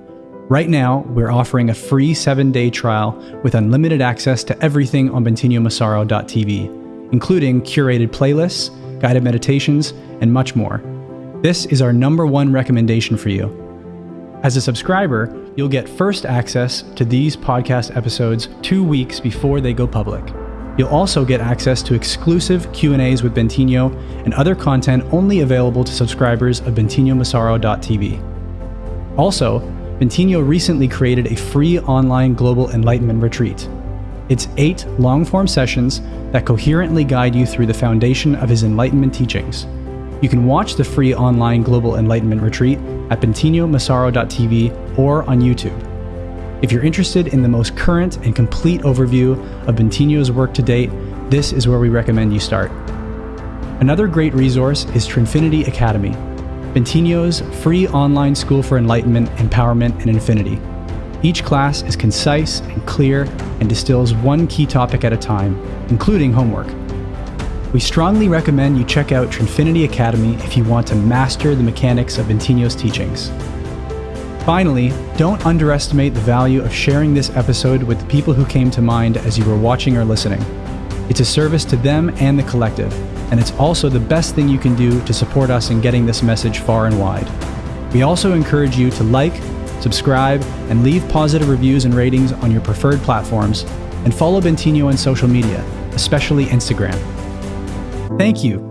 Right now, we're offering a free seven day trial with unlimited access to everything on bentinhomassaro.tv, including curated playlists, guided meditations, and much more. This is our number one recommendation for you. As a subscriber, you'll get first access to these podcast episodes 2 weeks before they go public. You'll also get access to exclusive Q&As with Bentinho and other content only available to subscribers of bentinhomassaro.tv. Also, Bentinho recently created a free online global enlightenment retreat. It's 8 long-form sessions that coherently guide you through the foundation of his enlightenment teachings. You can watch the free online Global Enlightenment Retreat at bentinhomassaro.tv or on YouTube. If you're interested in the most current and complete overview of Bentinho's work to date, this is where we recommend you start. Another great resource is Trinfinity Academy, Bentinho's free online school for enlightenment, empowerment, and infinity. Each class is concise and clear and distills one key topic at a time, including homework. We strongly recommend you check out Trinfinity Academy if you want to master the mechanics of Bentinho's teachings. Finally, don't underestimate the value of sharing this episode with the people who came to mind as you were watching or listening. It's a service to them and the collective, and it's also the best thing you can do to support us in getting this message far and wide. We also encourage you to like, subscribe, and leave positive reviews and ratings on your preferred platforms, and follow Bentinho on social media, especially Instagram. Thank you